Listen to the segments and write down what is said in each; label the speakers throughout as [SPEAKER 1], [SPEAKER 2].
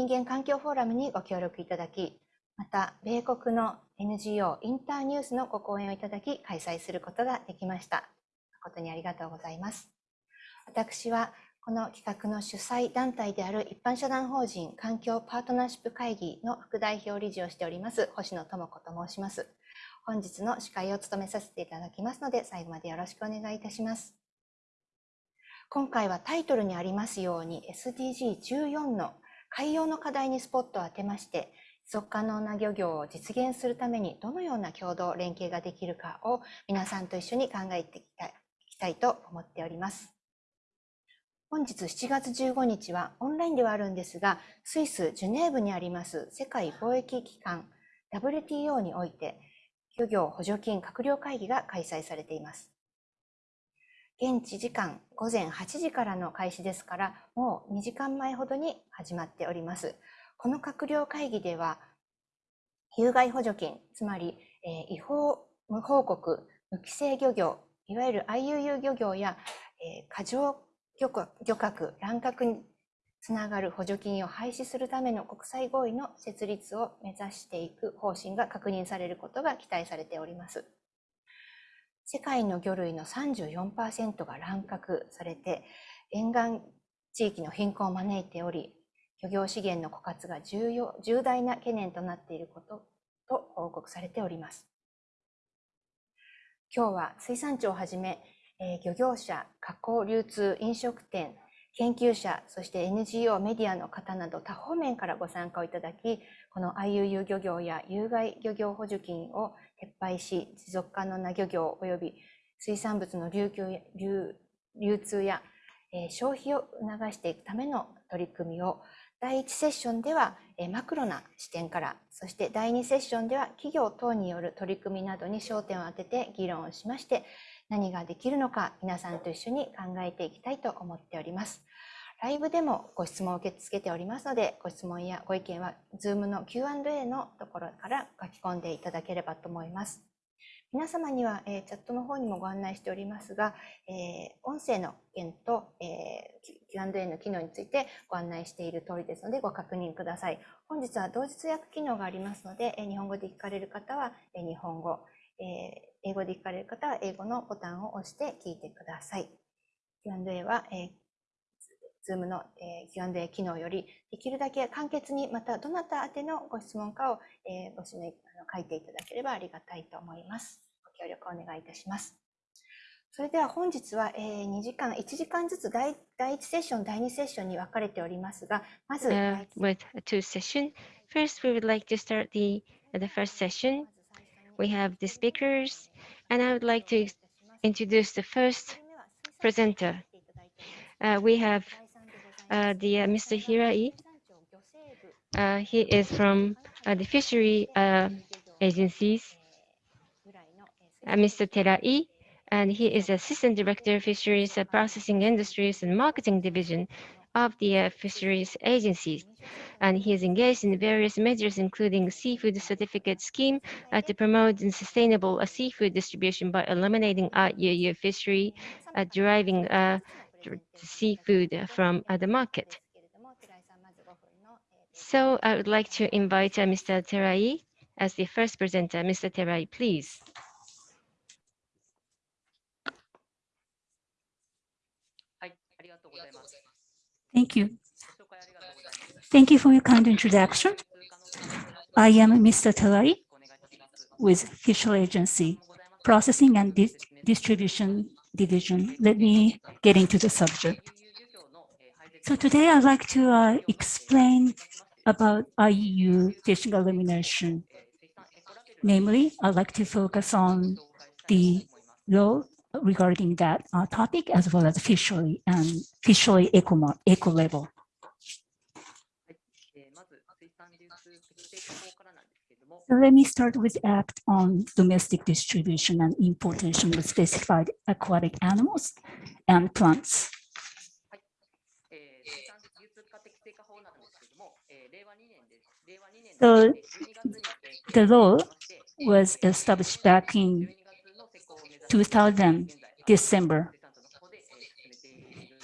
[SPEAKER 1] 人間環境フォーラムにご協力いただき、また、米国の NGO インターニュースのご講演をいただき、開催することができました。誠にありがとうございます。私は、この企画の主催団体である一般社団法人環境パートナーシップ会議の副代表理事をしております、星野智子と申します。本日の司会を務めさせていただきますので、最後までよろしくお願いいたします。今回はタイトルにありますように SDG14 の海洋の課題にスポットを当てまして、持続可能な漁業を実現するためにどのような共同連携ができるかを皆さんと一緒に考えていきたいと思っております。本日7月15日はオンラインではあるんですが、スイス・ジュネーブにあります世界貿易機関 WTO において漁業補助金閣僚会議が開催されています。現地時間午前8時からの開始ですから、もう2時間前ほどに始まっております。この閣僚会議では、有害補助金、つまり、えー、違法無報告、無規制漁業、いわゆる IUU 漁業や、えー、過剰漁獲、乱獲につながる補助金を廃止するための国際合意の設立を目指していく方針が確認されることが期待されております。世界の魚類の34%が乱獲されて、沿岸地域の貧困を招いており、漁業資源の枯渇が重要重大な懸念となっていることと報告されております。今日は水産庁をはじめ、え漁業者、加工、流通、飲食店、研究者、そして NGO、メディアの方など多方面からご参加をいただき、この IUU 漁業や有害漁業補助金を撤廃し、持続可能な漁業及び水産物の流通や、えー、消費を促していくための取り組みを第1セッションでは、えー、マクロな視点から、そして第2セッションでは企業等による取り組みなどに焦点を当てて議論をしまして、何ができるのか皆さんと一緒に考えていきたいと思っております。ライブでもご質問を受け付けておりますので、ご質問やご意見は Zoom の Q&A のところから書き込んでいただければと思います。皆様には、えー、チャットの方にもご案内しておりますが、えー、音声の件と、えー、Q&A の機能についてご案内している通りですのでご確認ください。本日は同時通訳機能がありますので、え日本語で聞かれる方は、え日本語、え英語で聞かれる方は英語のボタンを押して聞いてください。Q&A は、え Zoom の Q&A 機能より、できるだけ簡潔に、またどなた宛てのご質問かをご指名書いていただければありがたいと思います。ご協力お願いいたします。それでは本日は2時間、1時間ずつ第第1セッション、第2セッションに分かれておりますが、まず、uh,
[SPEAKER 2] with two sessions. First, we would like to start the, the first session. We have the speakers, and I would like to introduce the first presenter. Uh, we have uh, the uh, Mr. Hirai. Uh, he is from uh, the fishery uh, agencies. Mr. Terai, and he is Assistant Director of Fisheries Processing Industries and Marketing Division of the fisheries agencies. And he is engaged in various measures, including seafood certificate scheme uh, to promote sustainable uh, seafood distribution by eliminating IUU fishery, uh, deriving seafood from the market. So I would like to invite uh, Mr. Terai as the first presenter. Mr. Terai, please.
[SPEAKER 3] Thank you. Thank you for your kind introduction. I am Mr. Terai with Fishery Agency Processing and Di Distribution division. Let me get into the subject. So today I'd like to uh, explain about IUU fishing elimination. Namely, I'd like to focus on the law regarding that uh, topic as well as fishery and fishery eco, eco label. Let me start with Act on domestic distribution and importation of specified aquatic animals and plants. So the law was established back in 2000 December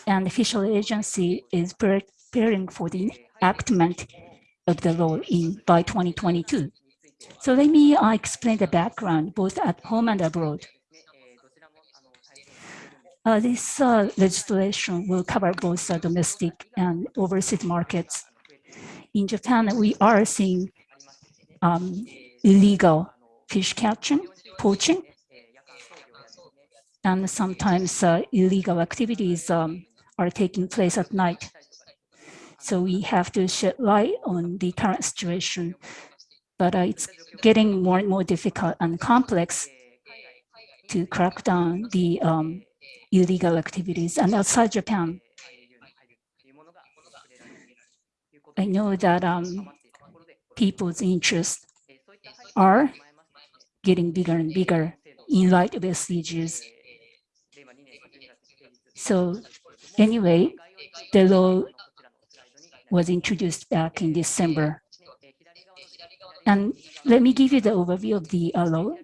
[SPEAKER 3] and the official agency is preparing for the enactment of the law in by 2022. So let me uh, explain the background both at home and abroad. Uh, this uh, legislation will cover both uh, domestic and overseas markets. In Japan, we are seeing um, illegal fish catching, poaching, and sometimes uh, illegal activities um, are taking place at night. So we have to shed light on the current situation, but uh, it's getting more and more difficult and complex to crack down the um, illegal activities. And outside Japan, I know that um, people's interests are getting bigger and bigger in light of SDGs. So anyway, the law was introduced back in December. And let me give you the overview of the uh, law.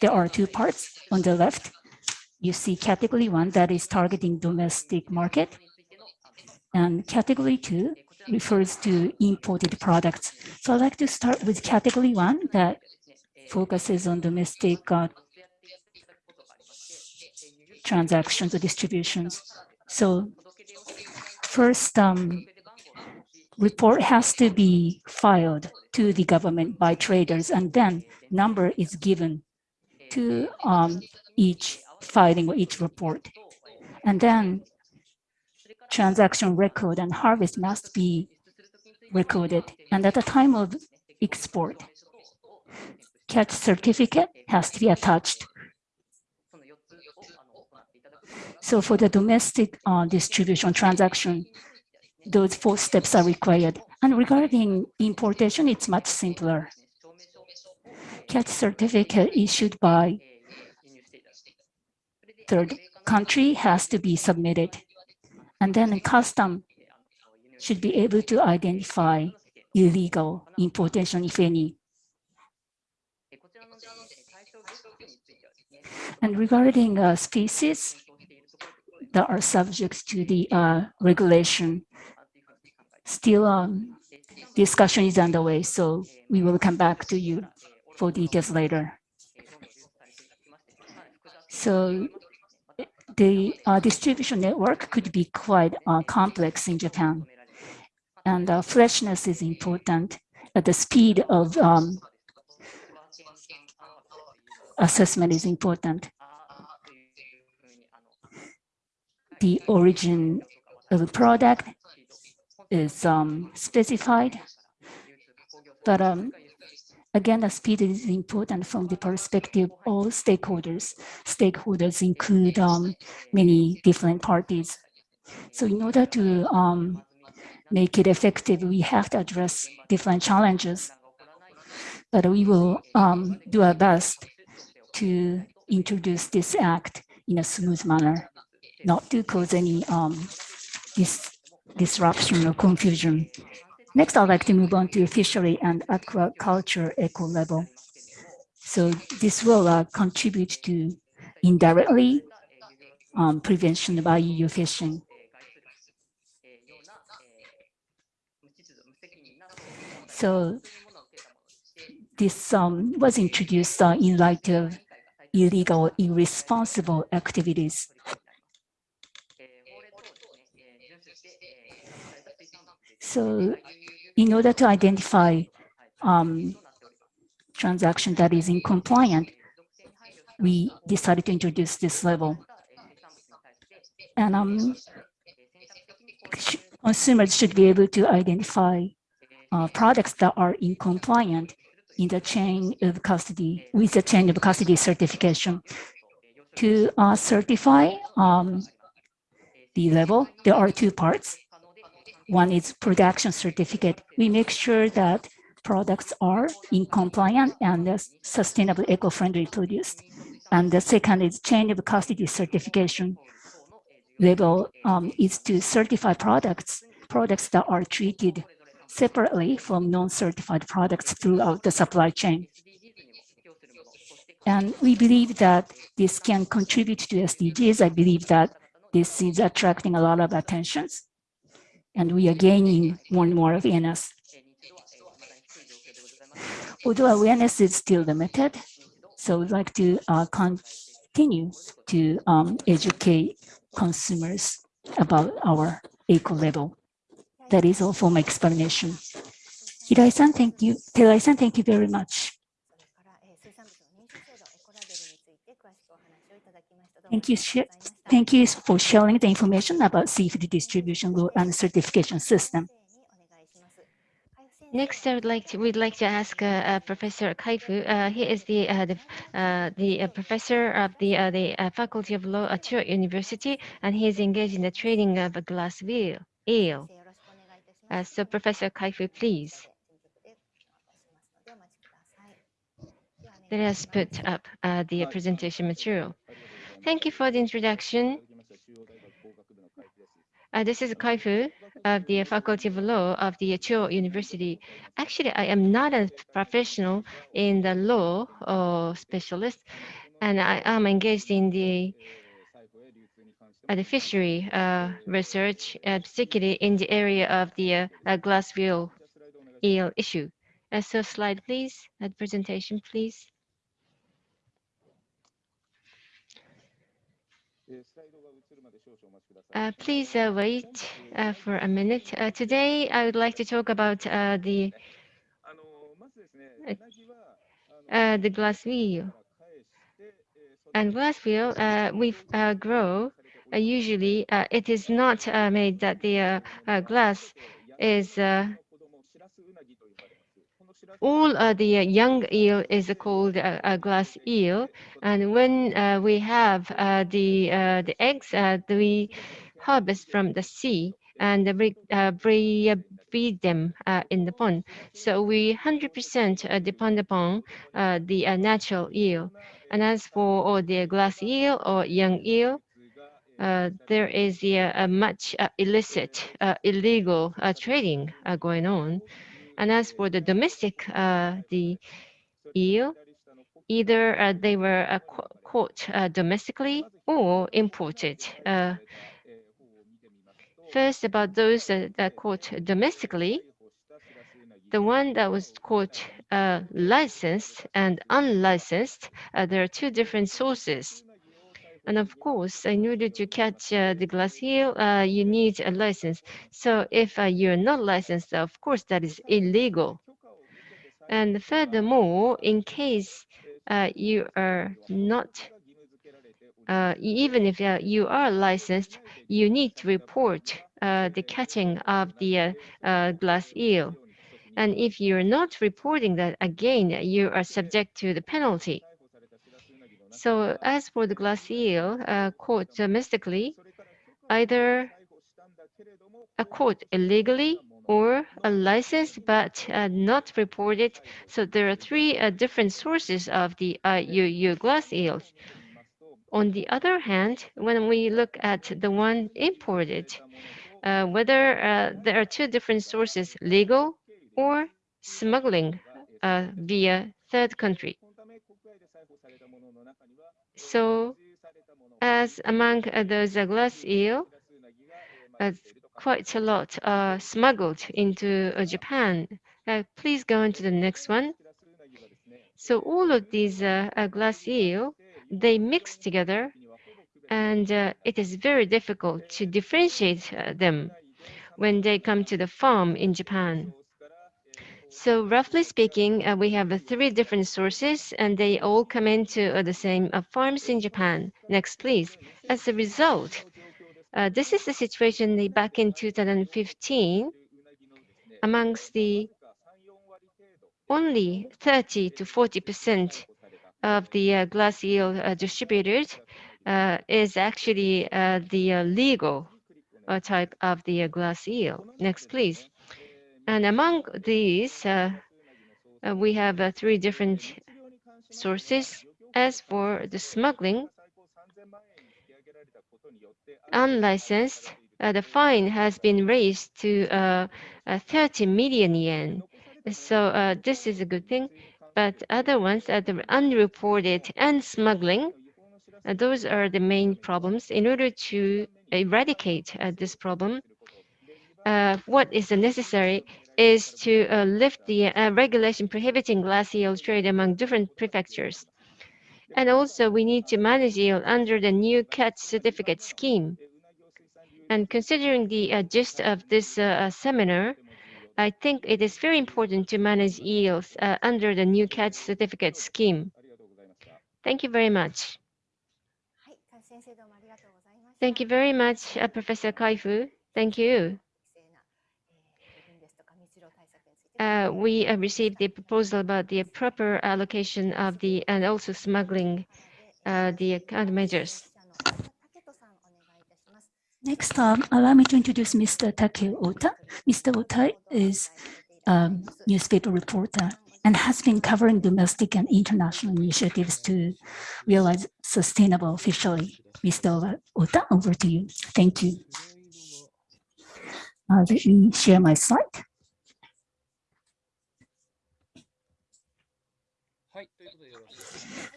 [SPEAKER 3] There are two parts. On the left, you see category one that is targeting domestic market. And category two refers to imported products. So I'd like to start with category one that focuses on domestic uh, transactions or distributions. So first, um, report has to be filed to the government by traders, and then number is given to um, each filing or each report. And then transaction record and harvest must be recorded. And at the time of export, catch certificate has to be attached. So for the domestic uh, distribution transaction, those four steps are required. And regarding importation, it's much simpler. Catch certificate issued by third country has to be submitted. And then custom should be able to identify illegal importation, if any. And regarding uh, species that are subject to the uh, regulation, still um, discussion is underway, so we will come back to you for details later. So the uh, distribution network could be quite uh, complex in Japan. And uh, freshness is important at the speed of um, assessment is important. The origin of the product is um, specified, but um, again, the speed is important from the perspective of all stakeholders. Stakeholders include um, many different parties. So in order to um, make it effective, we have to address different challenges. But we will um, do our best to introduce this act in a smooth manner, not to cause any um, dis disruption or confusion. Next, I'd like to move on to fishery and aquaculture eco label. So this will uh, contribute to indirectly um, prevention of IUU fishing. So this um, was introduced uh, in light of illegal, irresponsible activities. So in order to identify um, transaction that is in compliant, we decided to introduce this level. And um, consumers should be able to identify uh, products that are in compliant in the chain of custody with the chain of custody certification. To uh, certify um, the level, there are two parts. One is production certificate. We make sure that products are in compliant and sustainable eco-friendly produced. And the second is chain of custody certification. Level um, is to certify products, products that are treated separately from non-certified products throughout the supply chain. And we believe that this can contribute to SDGs. I believe that this is attracting a lot of attentions and we are gaining more and more awareness. although awareness is still limited, so we'd like to uh, continue to um, educate consumers about our eco label. That is all for my explanation. Hirai-san, thank you. Terai-san, thank you very much. Thank you, thank you for sharing the information about CFD distribution rule and certification system.
[SPEAKER 2] Next, I would like to we'd like to ask uh, uh, Professor Kaifu. Uh, he is the uh, the, uh, the uh, professor of the the Faculty of Law at Chuo University, and he is engaged in the training of a glass wheel eel. so, Professor Kaifu, please. Let us put up the presentation material. Thank you for the introduction. Uh, this is Kaifu of the Faculty of Law of the Chuo University. Actually, I am not a professional in the law or specialist, and I am engaged in the, uh, the fishery uh, research, uh, particularly in the area of the uh, uh, glass wheel eel issue. So slide, please. Uh, presentation, please. Uh, please uh, wait uh, for a minute. Uh, today, I would like to talk about uh, the uh, the glass eel. And glass eel, uh, we uh, grow. Uh, usually, uh, it is not uh, made that the uh, uh, glass is uh, all the young eel is called a glass eel, and when uh, we have uh, the uh, the eggs, we harvest from the sea and we uh, breed, breed them uh, in the pond. So we 100% uh, depend upon uh, the natural eel. And as for the glass eel or young eel, there is a much illicit, illegal trading going on. And as for the domestic, uh, the eel, either uh, they were uh, caught domestically or imported. First, about those that, that caught domestically, the one that was caught uh, licensed and unlicensed, uh, there are two different sources. And of course, in order to catch uh, the glass eel, uh, you need a license. So if uh, you're not licensed, of course, that is illegal. And furthermore, in case uh, you are not, uh, even if uh, you are licensed, you need to report the catching of the glass eel. And if you're not reporting that, again, you are subject to the penalty. So as for the glass eel uh, caught domestically, either a caught illegally or a licensed but uh, not reported. So there are three uh, different sources of the IUU your glass eels. On the other hand, when we look at the one imported, uh, whether uh, there are two different sources, legal or smuggling uh, via third country. So as among those glass eel, uh, quite a lot are smuggled into uh, Japan. Uh, please go on to the next one. So all of these glass eel, they mix together, and it is very difficult to differentiate them when they come to the farm in Japan. So roughly speaking, uh, we have uh, three different sources, and they all come into uh, the same uh, farms in Japan. Next, please. As a result, uh, this is the situation back in 2015. Amongst the only 30 to 40 percent of the uh, glass eel distributed uh, is actually the legal type of the glass eel. Next, please. And among these, uh, uh, we have uh, three different sources. As for the smuggling, unlicensed, uh, the fine has been raised to uh, uh, 30 million yen. So this is a good thing. But other ones, uh, the unreported and smuggling, those are the main problems. In order to eradicate this problem, uh, what is necessary is to uh, lift the uh, regulation prohibiting glass eel trade among different prefectures. And also, we need to manage eel under the new catch certificate scheme. And considering the gist of this seminar, I think it is very important to manage eels uh, under the new catch certificate scheme. Thank you very much. Thank you very much, uh, Professor Kaifu. Thank you. Uh, we uh, received the proposal about the proper allocation of the and also smuggling uh, the countermeasures.
[SPEAKER 3] Next, um, allow me to introduce Mr. Takeo Ota. Mr. Ota is a newspaper reporter and has been covering domestic and international initiatives to realize sustainable fishery. Mr. Ota, over to you. Thank you. Uh, let me share my slide.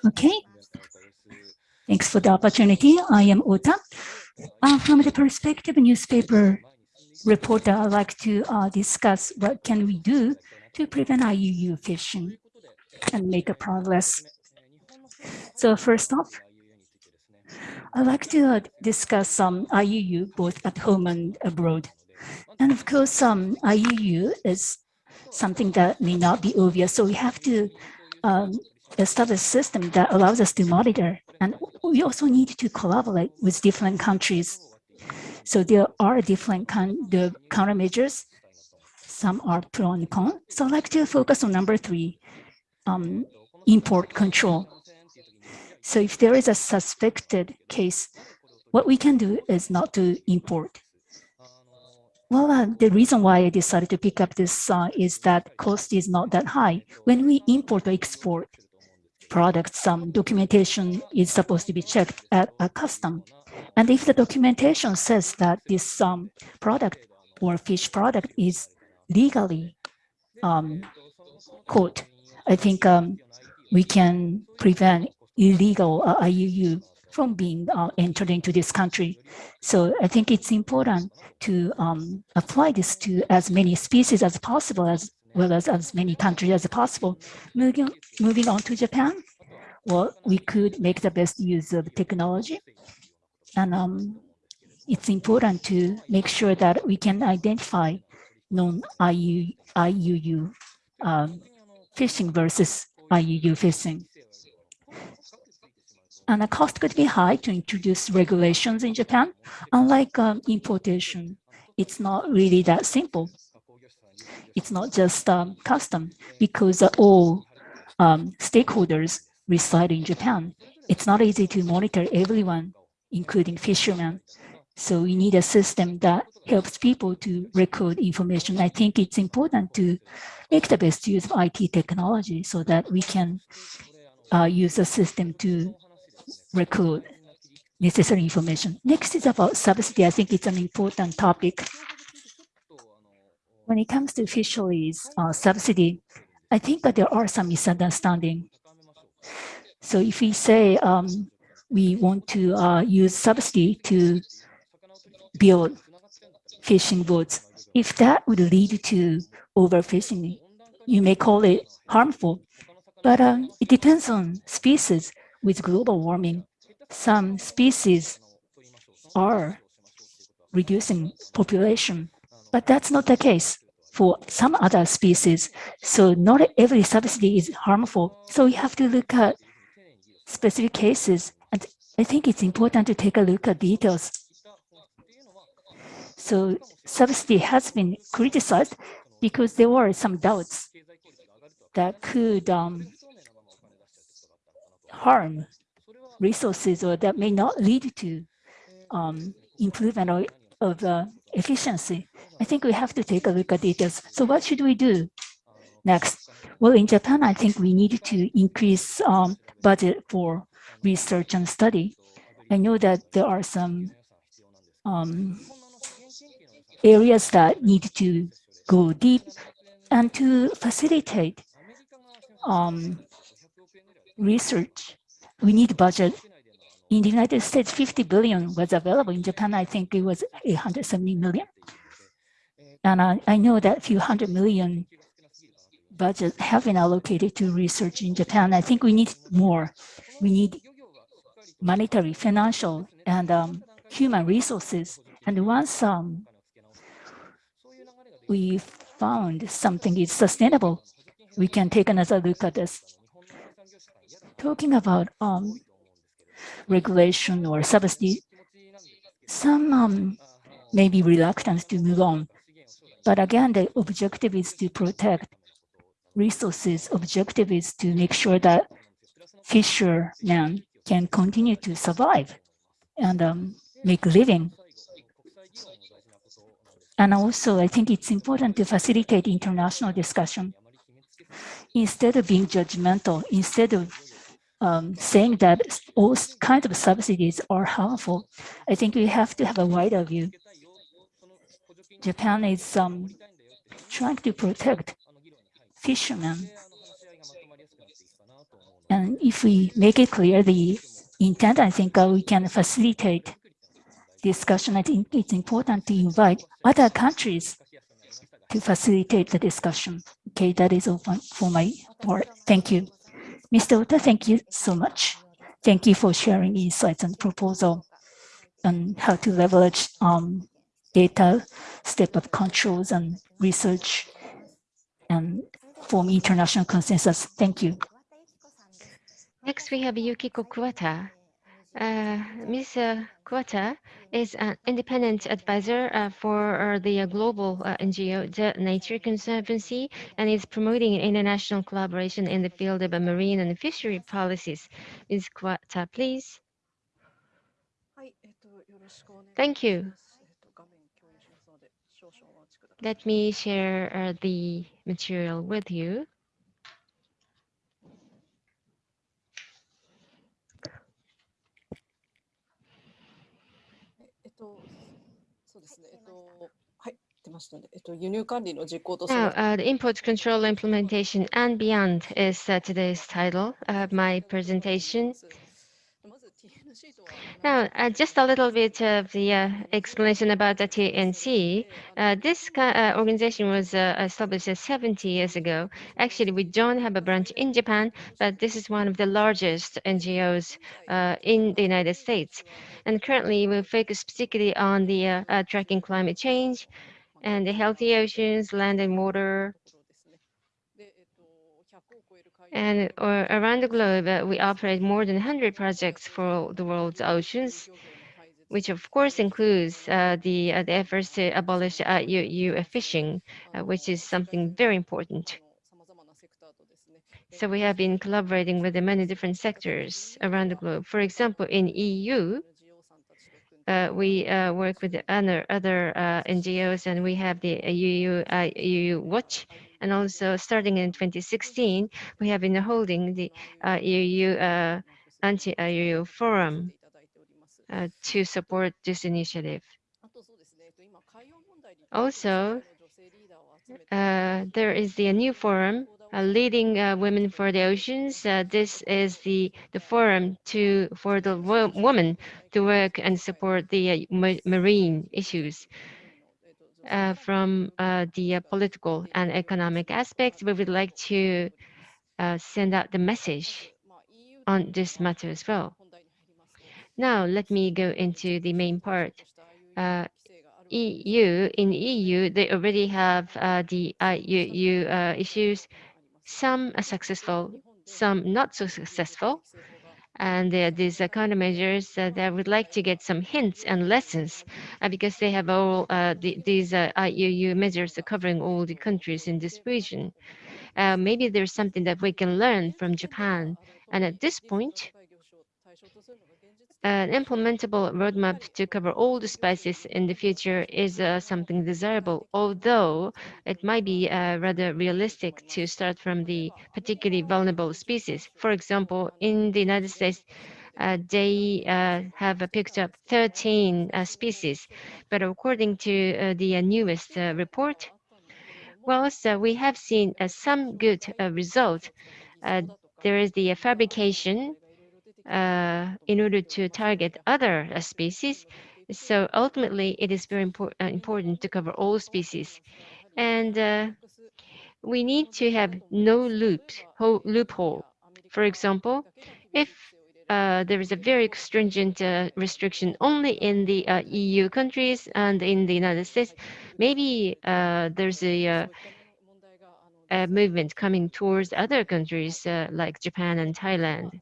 [SPEAKER 3] Okay. Thanks for the opportunity. I am Ota. Uh, from the perspective newspaper reporter, I'd like to uh, discuss what can we do to prevent IUU fishing and make a progress. So first off, I'd like to uh, discuss some um, IUU both at home and abroad. And of course, um, IUU is something that may not be obvious, so we have to um, establish a system that allows us to monitor. And we also need to collaborate with different countries. So there are different kind of countermeasures. Some are pro and con. So I'd like to focus on number three, um, import control. So if there is a suspected case, what we can do is not to import. Well, uh, the reason why I decided to pick up this uh, is that cost is not that high. When we import or export products, some documentation is supposed to be checked at a custom. And if the documentation says that this um, product or fish product is legally um, caught, I think um, we can prevent illegal uh, IUU from being uh, entered into this country. So I think it's important to um, apply this to as many species as possible, as well as as many countries as possible. Moving, moving on to Japan, well, we could make the best use of technology. And um, it's important to make sure that we can identify non-IUU IUU, um, fishing versus IUU fishing. And the cost could be high to introduce regulations in Japan. Unlike um, importation, it's not really that simple. It's not just um, custom because uh, all um, stakeholders reside in Japan. It's not easy to monitor everyone, including fishermen. So we need a system that helps people to record information. I think it's important to make the best use of IT technology so that we can uh, use the system to record necessary information. Next is about subsidy. I think it's an important topic. When it comes to fisheries uh, subsidy, I think that there are some misunderstanding. So if we say um, we want to uh, use subsidy to build fishing boats, if that would lead to overfishing, you may call it harmful, but um, it depends on species with global warming. Some species are reducing population, but that's not the case for some other species. So not every subsidy is harmful. So we have to look at specific cases. And I think it's important to take a look at details. So subsidy has been criticized because there were some doubts that could um, harm resources or that may not lead to um, improvement of, of uh, efficiency. I think we have to take a look at details. So what should we do next? Well, in Japan, I think we need to increase um, budget for research and study. I know that there are some um, areas that need to go deep and to facilitate um, research. We need budget. In the United States, 50 billion was available. In Japan, I think it was 870 million. And I, I know that few hundred million budget have been allocated to research in Japan. I think we need more. We need monetary, financial, and um, human resources. And once um, we found something is sustainable, we can take another look at this. Talking about um, regulation or subsidy, some um, may be reluctant to move on. But again, the objective is to protect resources. Objective is to make sure that fishermen can continue to survive and um, make living. And also, I think it's important to facilitate international discussion. Instead of being judgmental, instead of um, saying that all kinds of subsidies are harmful, I think we have to have a wider view. Japan is um, trying to protect fishermen. And if we make it clear the intent, I think uh, we can facilitate discussion. I think it's important to invite other countries to facilitate the discussion. Okay, that is all for my part. Thank you. Mr. Ota, thank you so much. Thank you for sharing insights and proposal on how to leverage um, data, step-up controls and research and form international consensus. Thank you.
[SPEAKER 2] Next, we have Yukiko Kuwata. Uh, Ms. uh, Kuwata is an independent advisor uh, for uh, the uh, global uh, NGO, the Nature Conservancy, and is promoting international collaboration in the field of uh, marine and fishery policies. Ms. Kuwata, please. Thank you. Let me share uh, the material with you. Now,
[SPEAKER 4] oh,
[SPEAKER 2] uh, the import control implementation and beyond is uh, today's title of my presentation. Now, uh, just a little bit of the uh, explanation about the TNC. Uh, this uh, organization was uh, established uh, 70 years ago. Actually, we don't have a branch in Japan, but this is one of the largest NGOs in the United States. And currently, we focus particularly on the tracking climate change and the healthy oceans, land and water, and uh, around the globe, uh, we operate more than 100 projects for the world's oceans, which of course includes uh, the, uh, the, efforts to abolish uh, IUU fishing, uh, which is something very important. So we have been collaborating with the many different sectors around the globe. For example, in EU, uh, we uh, work with other, other uh, NGOs and we have the EU, EU Watch and also starting in 2016, we have been holding the uh, EU uh,
[SPEAKER 4] anti-IUU uh, forum
[SPEAKER 2] uh, to support this initiative. Also, uh, there is the new forum uh, leading uh, women for the oceans. Uh, this is the the forum to for the wo women to work and support the uh, marine issues. Uh, from uh, the uh, political and economic aspects, we would like to send out the message on this matter as well. Now, let me go into the main part. Uh, EU, in EU, they already have uh, the IUU uh, issues, some are successful, some not so successful and uh, these uh, countermeasures uh, that I would like to get some hints and lessons uh, because they have all uh, the, these uh, IUU measures covering all the countries in this region. maybe there's something that we can learn from Japan. And at this point, an implementable roadmap to cover all the species in the future is uh, something desirable, although it might be uh, rather realistic to start from the particularly vulnerable species. For example, in the United States, uh, they uh, have uh, picked up 13 uh, species, but according to the newest report, well, so we have seen some good result. There is the fabrication in order to target other uh, species, So ultimately, it is very uh, important to cover all species. And uh, we need to have no loops, ho- loophole. For example, if uh, there is a very stringent uh, restriction only in the uh, EU countries and in the United States, maybe uh, there's a, uh, a movement coming towards other countries uh, like Japan and Thailand.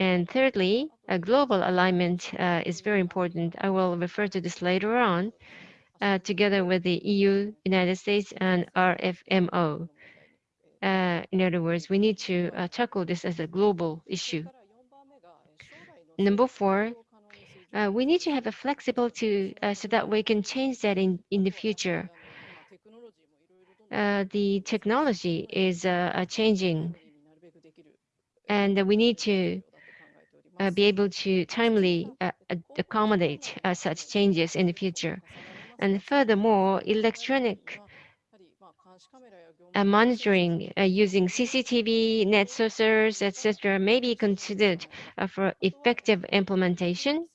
[SPEAKER 2] And thirdly, a global alignment uh, is very important. I will refer to this later on, uh, together with the EU, United States, and RFMO. Uh, in other words, we need to uh, tackle this as a global issue. Number four, uh, we need to have a flexibility uh, so that we can change that in, in the future. The technology is changing, and we need to uh, be able to timely uh, accommodate uh, such changes in the future. And furthermore, electronic uh, monitoring uh, using CCTV, net sensors, etc., may be considered uh, for effective implementation.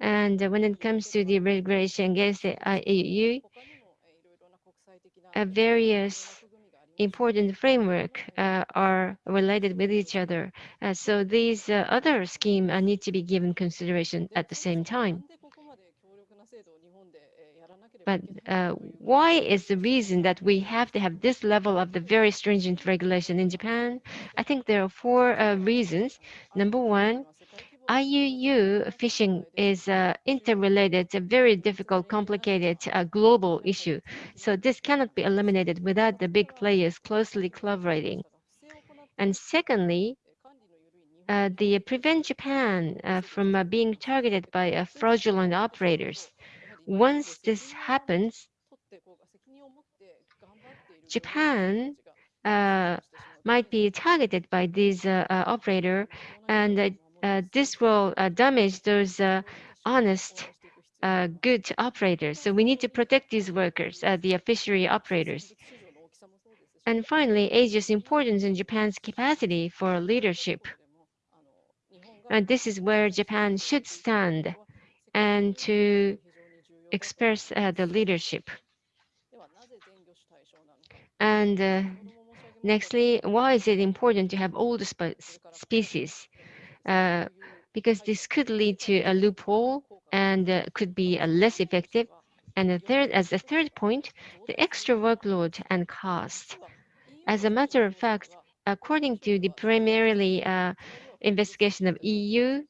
[SPEAKER 2] And when it comes to the regulation against the IUU, various important framework uh, are related with each other. Uh, so these uh, other scheme uh, need to be given consideration at the same time. But uh, why is the reason that we have to have this level of the very stringent regulation in Japan? I think there are four uh, reasons. Number one, IUU fishing is uh, interrelated, a very difficult, complicated uh, global issue. So this cannot be eliminated without the big players closely collaborating. And secondly, uh, the prevent Japan uh, from uh, being targeted by uh, fraudulent operators. Once this happens, Japan might be targeted by these operator, and this will uh, damage those uh, honest, uh, good operators. So we need to protect these workers, uh, the fishery operators. And finally, Asia's importance in Japan's capacity for leadership. And this is where Japan should stand and to express uh, the leadership. And uh, nextly, why is it important to have all the spe species? Uh, because this could lead to a loophole and uh, could be uh, less effective. And the third, as a third point, the extra workload and cost. As a matter of fact, according to the primarily uh, investigation of EU,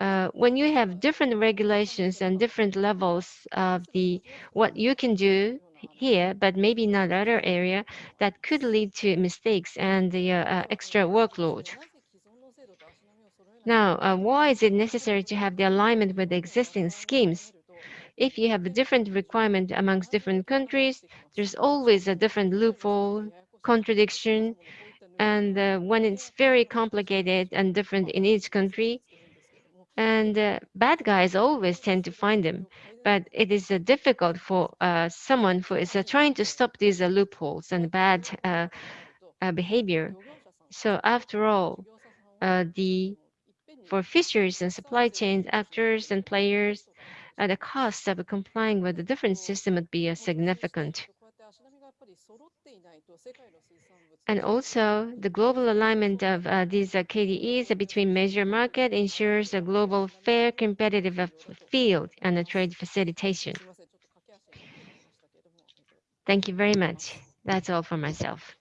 [SPEAKER 2] uh, when you have different regulations and different levels of the what you can do here, but maybe not other area, that could lead to mistakes and the uh, extra workload. Now, uh, why is it necessary to have the alignment with the existing schemes? If you have a different requirement amongst different countries, there's always a different loophole, contradiction, and uh, when it's very complicated and different in each country, and uh, bad guys always tend to find them. But it is uh, difficult for uh, someone who is uh, trying to stop these uh, loopholes and bad uh, behavior. So after all, the for fisheries and supply chain actors and players, uh, the cost of complying with the different system would be uh, significant. And also, the global alignment of uh, these uh, KDEs between major market ensures a global fair competitive uh, field and a trade facilitation. Thank you very much. That's all for myself.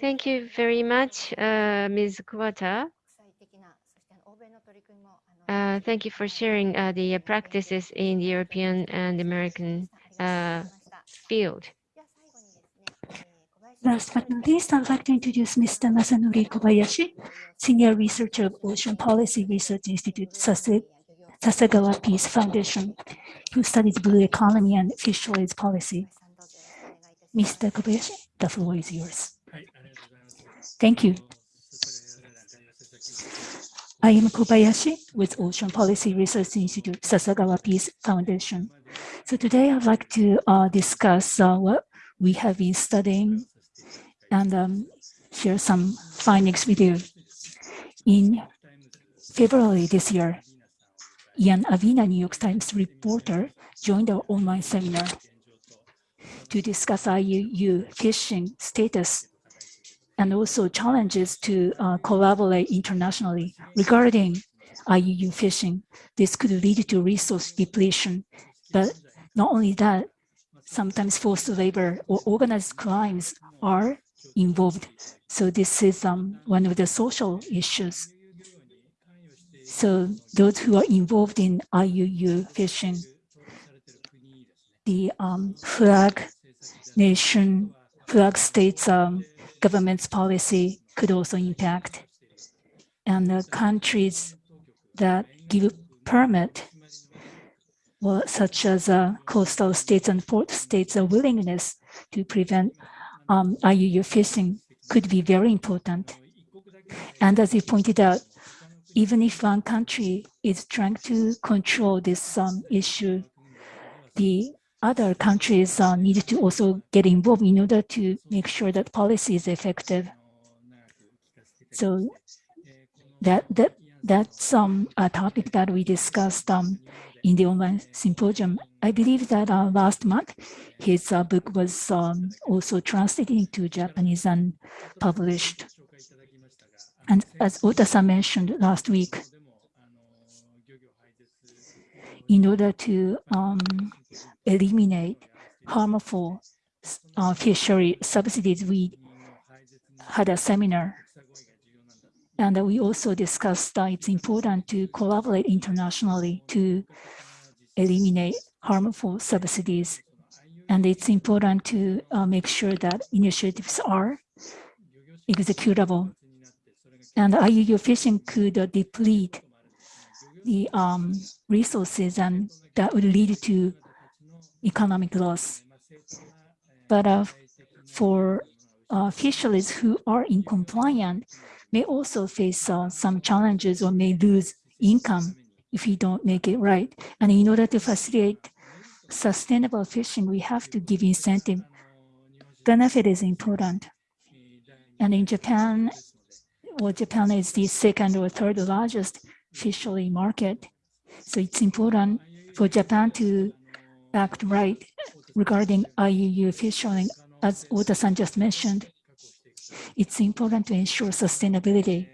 [SPEAKER 2] Thank you very much, uh, Ms. Kuwata. Uh, thank you for sharing uh, the uh, practices in the European and American uh, field.
[SPEAKER 3] Last but not least, I'd like to introduce Mr. Masanori Kobayashi, Senior Researcher of Ocean Policy Research Institute, Sase Sasagawa Peace Foundation, who studies blue economy and fisheries policy. Mr. Kobayashi, the floor is yours. Thank you. I am Kobayashi with Ocean Policy Research Institute, Sasakawa Peace Foundation. So today I'd like to uh, discuss uh, what we have been studying and um, share some findings with you. In February this year, Ian Urbina, New York Times reporter, joined our online seminar to discuss IUU fishing status and also challenges to uh, collaborate internationally regarding IUU fishing. This could lead to resource depletion, but not only that, sometimes forced labor or organized crimes are involved. So this is um, one of the social issues. So those who are involved in IUU fishing, the um, flag nation, flag states um, government's policy could also impact. And the countries that give permit, well, such as uh, coastal states and port states, a willingness to prevent um, IUU fishing could be very important. And as you pointed out, even if one country is trying to control this um, issue, the other countries uh, need to also get involved in order to make sure that policy is effective. So that that that's um, a topic that we discussed um, in the online symposium. I believe that uh, last month his uh, book was um, also translated into Japanese and published. And as Otasa mentioned last week, in order to um, eliminate harmful uh, fishery subsidies, we had a seminar. And we also discussed that it's important to collaborate internationally to eliminate harmful subsidies. And it's important to uh, make sure that initiatives are executable. And IUU fishing could uh, deplete the um, resources and that would lead to economic loss. But uh, for uh, who are in compliant may also face uh, some challenges or may lose income if we don't make it right. And in order to facilitate sustainable fishing, we have to give incentive. Benefit is important. And in Japan, well, Japan is the second or third largest fishery market. So it's important for Japan to act right regarding IUU fishing, as Ota-san just mentioned. It's important to ensure sustainability.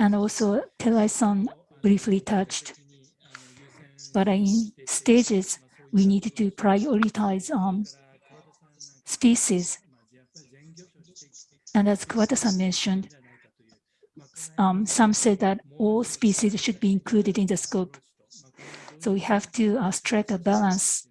[SPEAKER 3] And also, Terai-san briefly touched, but in stages, we need to prioritize um, species. And as Kuwata-san mentioned, um, some say that all species should be included in the scope. So we have to uh, strike a balance.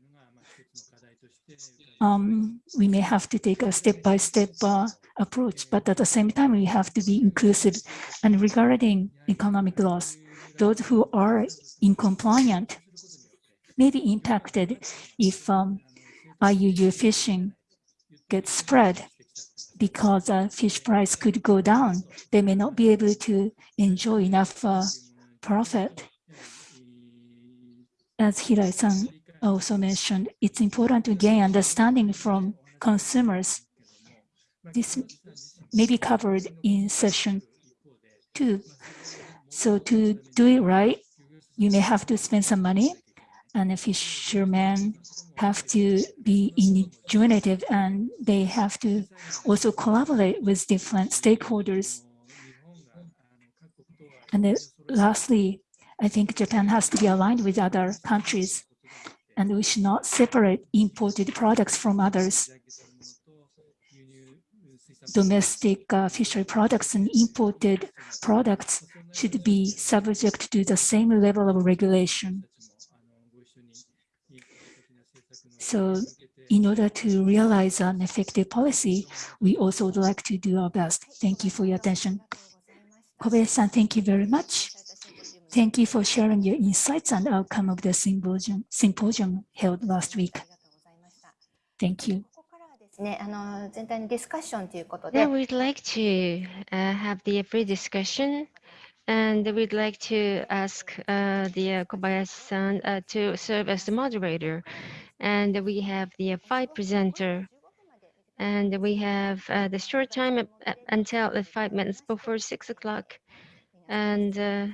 [SPEAKER 3] Um, we may have to take a step-by-step -step, uh, approach, but at the same time, we have to be inclusive. And regarding economic loss, those who are incompliant may be impacted if um, IUU fishing gets spread because uh, fish price could go down. They may not be able to enjoy enough uh, profit. As Hirai-san also mentioned, it's important to gain understanding from consumers. This may be covered in session two. So to do it right, you may have to spend some money and the fishermen have to be ingenuitive and they have to also collaborate with different stakeholders. And then lastly, I think Japan has to be aligned with other countries and we should not separate imported products from others. Domestic uh, fishery products and imported products should be subject to the same level of regulation. So in order to realize an effective policy, we also would like to do our best. Thank you for your attention. Kobayashi-san, thank you very much. Thank you for sharing your insights and outcome of the symposium, symposium held last week. Thank you.
[SPEAKER 1] ね、あの全体のディスカッションということで、
[SPEAKER 2] Now we'd like to uh, have the free discussion and we'd like to ask uh, the uh, Kobayashi-san uh, to serve as the moderator. And we have the uh, five presenter and we have uh, the short time up until the five minutes before six o'clock. And uh,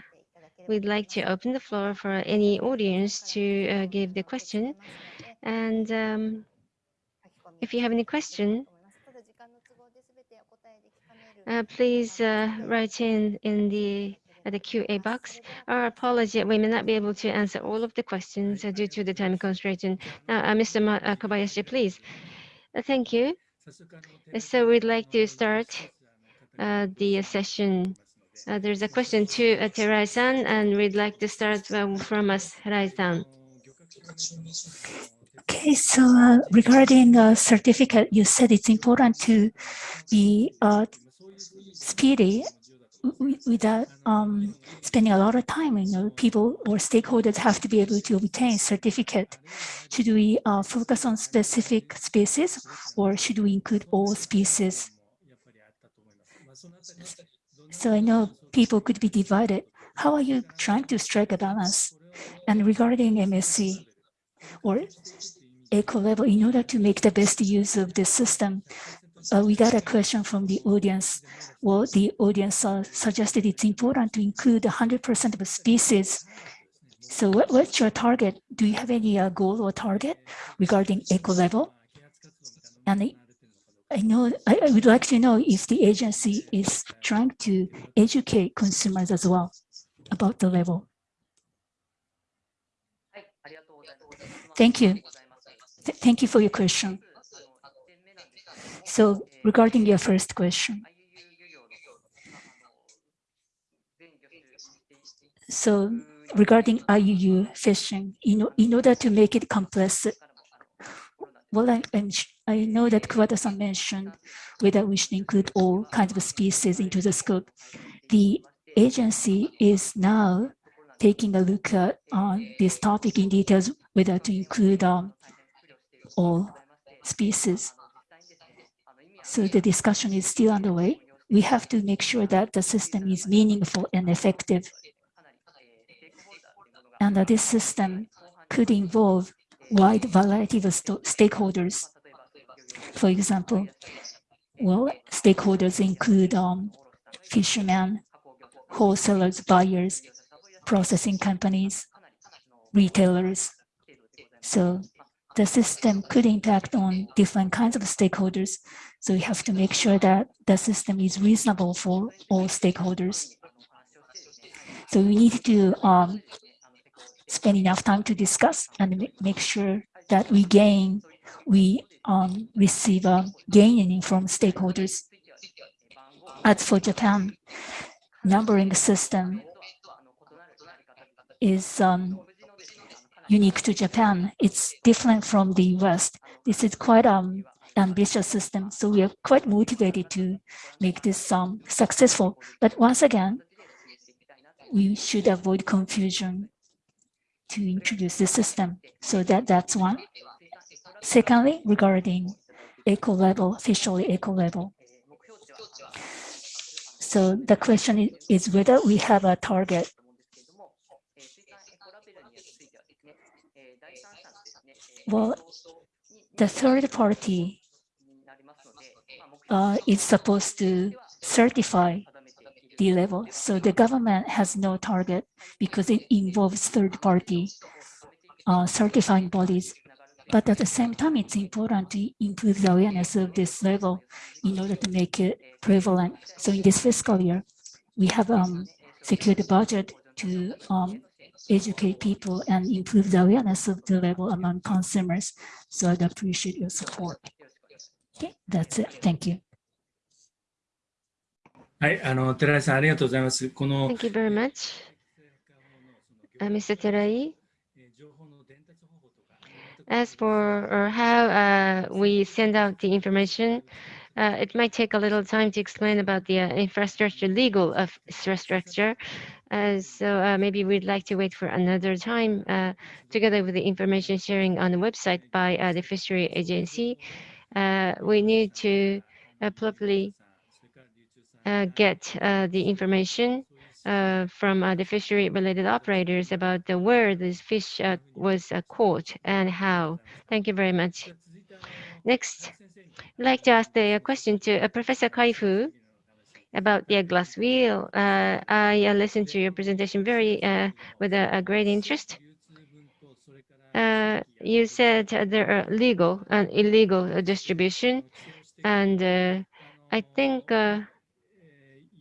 [SPEAKER 2] we'd like to open the floor for any audience to uh, give the question. And um, if you have any question, uh, please uh, write in in the uh, the QA box. Our apology, we may not be able to answer all of the questions uh, due to the time constraint. And, uh, Mr. Uh, Kobayashi, please. Thank you. So we'd like to start the session. There's a question to Terai-san, and we'd like to start from us, Terai-san.
[SPEAKER 3] Okay, so uh, regarding uh, certificate, you said it's important to be uh, speedy without um, spending a lot of time. You know, people or stakeholders have to be able to obtain certificate. Should we uh, focus on specific species or should we include all species? So I know people could be divided. How are you trying to strike a balance? And regarding MSC or eco label, in order to make the best use of this system, uh, we got a question from the audience. Well, the audience uh, suggested it's important to include 100% of the species. So what, what's your target? Do you have any uh, goal or target regarding eco label? And I- I know, I, I would like to know if the agency is trying to educate consumers as well about the label. Thank you. Th- Thank you for your question. So regarding your first question, so regarding IUU fishing, in, in order to make it complex, well, I, I know that Kuwata-san mentioned whether we should include all kinds of species into the scope. The agency is now taking a look at uh, this topic in details, whether to include um, all species. So the discussion is still underway. We have to make sure that the system is meaningful and effective. And that this system could involve wide variety of stakeholders. For example, well, stakeholders include um, fishermen, wholesalers, buyers, processing companies, retailers. So the system could impact on different kinds of stakeholders. So we have to make sure that the system is reasonable for all stakeholders. So we need to um, spend enough time to discuss and make sure that we gain, we um, receive a gaining from stakeholders. As for Japan, numbering system is um, unique to Japan. It's different from the West. This is quite um ambitious system, so we are quite motivated to make this um successful. But once again, we should avoid confusion to introduce the system. So that that's one. Secondly, regarding eco label, officially eco label. So the question is whether we have a target Well, the third party uh, is supposed to certify the label. So the government has no target because it involves third party uh, certifying bodies. But at the same time, it's important to improve the awareness of this label in order to make it prevalent. So in this fiscal year, we have um, secured the budget to um, educate people and improve the awareness of the label among consumers. So I'd appreciate your support. Okay, that's it. Thank you.
[SPEAKER 5] はい、あの、寺井さん、ありがとうございます。この、
[SPEAKER 2] Thank you very much. Uh, Mr. Terai,
[SPEAKER 5] えー情報の伝達方法とか、
[SPEAKER 2] as for or how uh, we send out the information, uh, it might take a little time to explain about the uh, infrastructure, legal of infrastructure. Uh, so uh, maybe we'd like to wait for another time uh, together with the information sharing on the website by uh, the fishery agency. Uh, we need to uh, properly uh, get uh, the information uh, from the fishery-related operators about where this fish was caught and how. Thank you very much. Next, I'd like to ask the question to Professor Kaifu about the glass eel. I listened to your presentation very with a great interest. You said there are legal and illegal distribution, and I think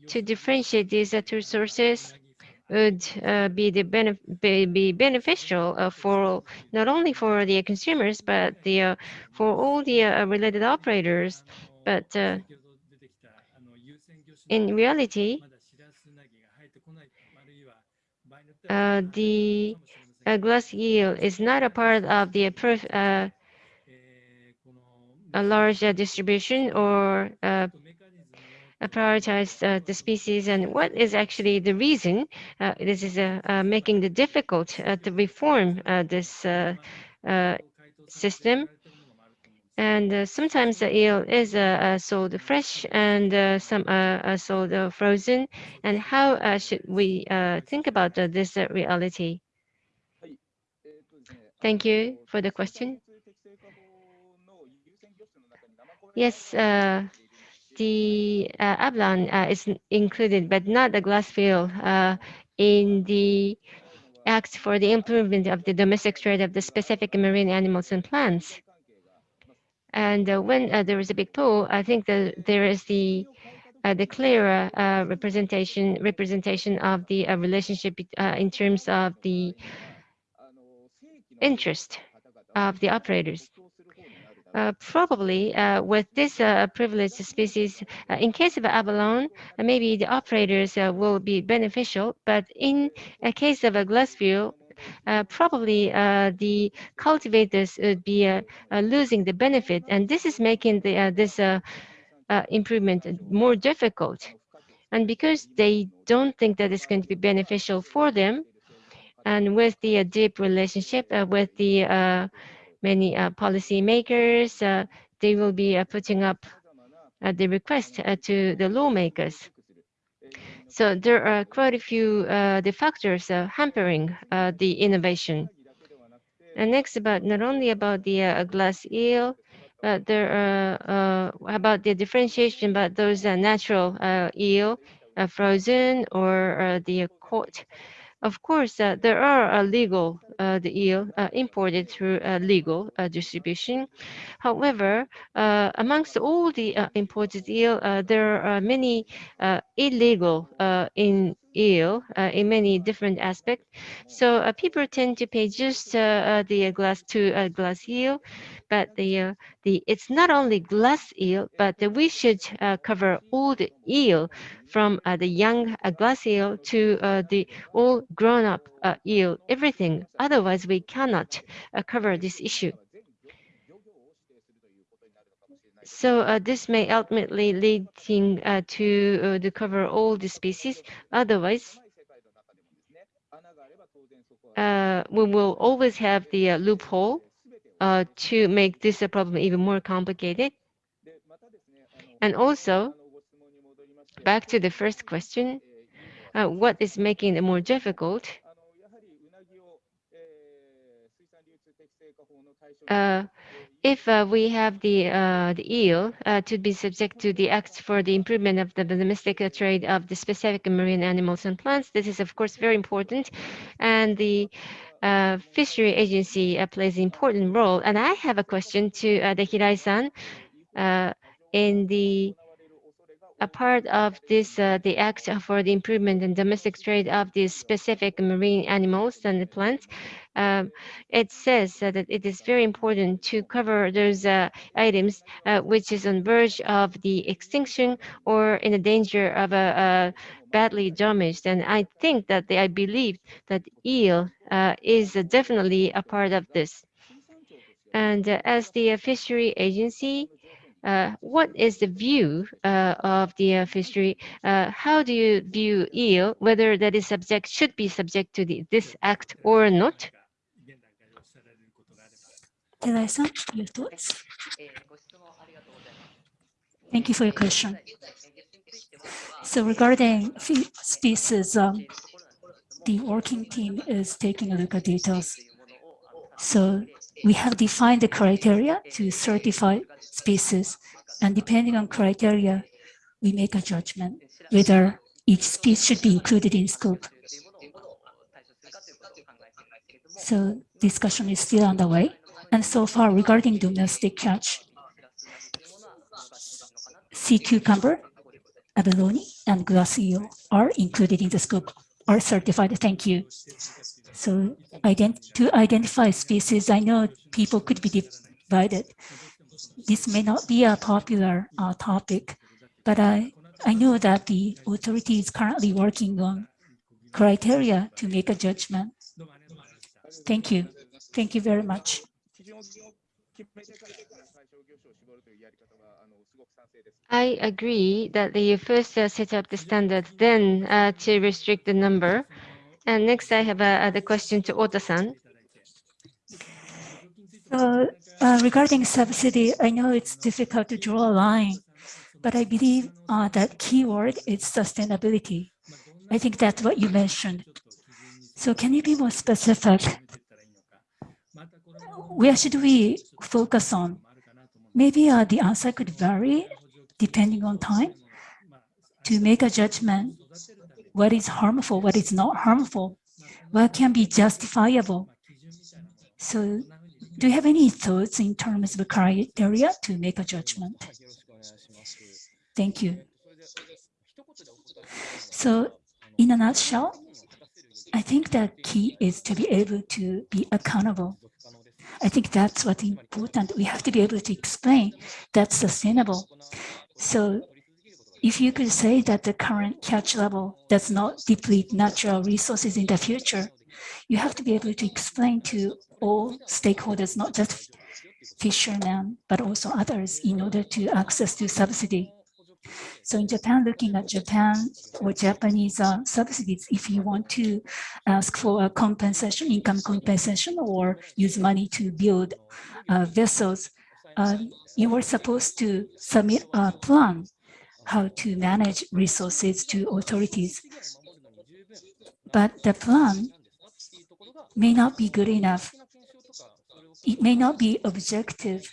[SPEAKER 2] to differentiate these two sources would uh, be the benef be, be beneficial uh, for not only for the consumers but the uh, for all the uh, related operators. But uh, in reality, uh, the glass eel is not a part of the a large distribution or prioritize uh, the species and what is actually the reason uh, this is uh, uh, making the difficult uh, to reform uh, this uh, uh, system. And uh, sometimes the eel is uh, uh, sold fresh and uh, some uh, are sold uh, frozen. And how uh, should we uh, think about uh, this uh, reality? Thank you for the question. Yes, uh, the uh, abalone uh, is included, but not the glass eel uh, in the Act for the improvement of the domestic trade of the specific marine animals and plants. And uh, when uh, there is a big pool, I think that there is the uh, the clearer representation representation of the relationship in terms of the interest of the operators. Uh, probably uh, with this uh, privileged species, uh, in case of abalone, uh, maybe the operators uh, will be beneficial, but in a case of a glass eel, uh, probably the cultivators would be losing the benefit, and this is making the, this improvement more difficult. And because they don't think that it's going to be beneficial for them, and with the deep relationship with the many uh, policymakers, uh, they will be uh, putting up uh, the request uh, to the lawmakers. So there are quite a few uh, the factors hampering the innovation. And next, about not only about the glass eel, but there are about the differentiation about those natural eel, frozen or the caught. Of course, uh, there are uh, legal uh, the eel uh, imported through uh, legal uh, distribution. However, amongst all the imported eel, there are many illegal in eel uh, in many different aspects. So uh, people tend to pay just uh, uh, the glass to glass eel, but the uh, the it's not only glass eel, but we should uh, cover all the eel from the young glass eel to the all grown up eel, everything. Otherwise, we cannot cover this issue. So uh, this may ultimately leading uh, to uh, to cover all the species. Otherwise, uh, we will always have the uh, loophole uh, to make this a problem even more complicated. And also, back to the first question, uh, what is making it more difficult? If uh, we have the uh, the eel uh, to be subject to the Act for the improvement of the domestic trade of the specific marine animals and plants, this is of course very important, and the uh, fishery agency uh, plays an important role. And I have a question to uh, the Hirai-san. Uh, in the a part of this, uh, the Act for the Improvement in Domestic Trade of these specific marine animals and the plants, um, it says uh, that it is very important to cover those uh, items uh, which is on verge of the extinction or in the danger of a badly damaged. And I think that they, I believe that eel uh, is definitely a part of this. And uh, as the fishery agency, uh, what is the view uh, of the uh, fishery? Uh, how do you view eel, whether that is subject, should be subject to the, this act or not?
[SPEAKER 3] Terai-san, your thoughts? Thank you for your question. So regarding species, um, the working team is taking a look at details. So we have defined the criteria to certify species, and depending on criteria, we make a judgment whether each species should be included in scope. So discussion is still underway. And so far regarding domestic catch, sea cucumber, abalone, and eel are included in the scope, are certified. Thank you. So ident to identify species, I know people could be divided. This may not be a popular uh, topic, but I, I know that the authority is currently working on criteria to make a judgment. Thank you. Thank you very much.
[SPEAKER 2] I agree that you first uh, set up the standard, then uh, to restrict the number and next, I have uh, the question to Ota-san.
[SPEAKER 3] So uh, regarding subsidy, I know it's difficult to draw a line, but I believe uh, that keyword is sustainability. I think that's what you mentioned. So can you be more specific? Where should we focus on? Maybe uh, the answer could vary depending on time to make a judgment what is harmful, what is not harmful, what can be justifiable. So do you have any thoughts in terms of criteria to make a judgment? Thank you. So in a nutshell, I think the key is to be able to be accountable. I think that's what's important. We have to be able to explain that's sustainable. So if you could say that the current catch level does not deplete natural resources in the future, you have to be able to explain to all stakeholders, not just fishermen, but also others in order to access to subsidy. So in Japan, looking at Japan or Japanese uh, subsidies, if you want to ask for a compensation, income compensation, or use money to build uh, vessels, uh, you were supposed to submit a plan how to manage resources to authorities. But the plan may not be good enough. It may not be objective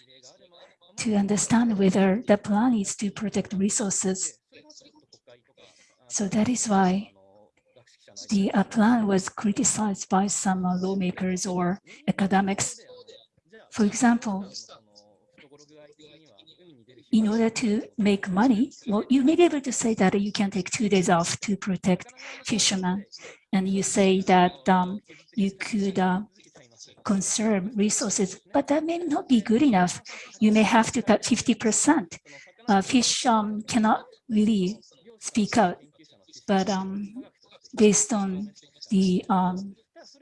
[SPEAKER 3] to understand whether the plan is to protect resources. So that is why the uh, plan was criticized by some lawmakers or academics. For example, in order to make money, well, you may be able to say that you can take two days off to protect fishermen. And you say that um, you could uh, conserve resources, but that may not be good enough. You may have to cut 50%. Uh, fish um, cannot really speak out, but um, based on the um,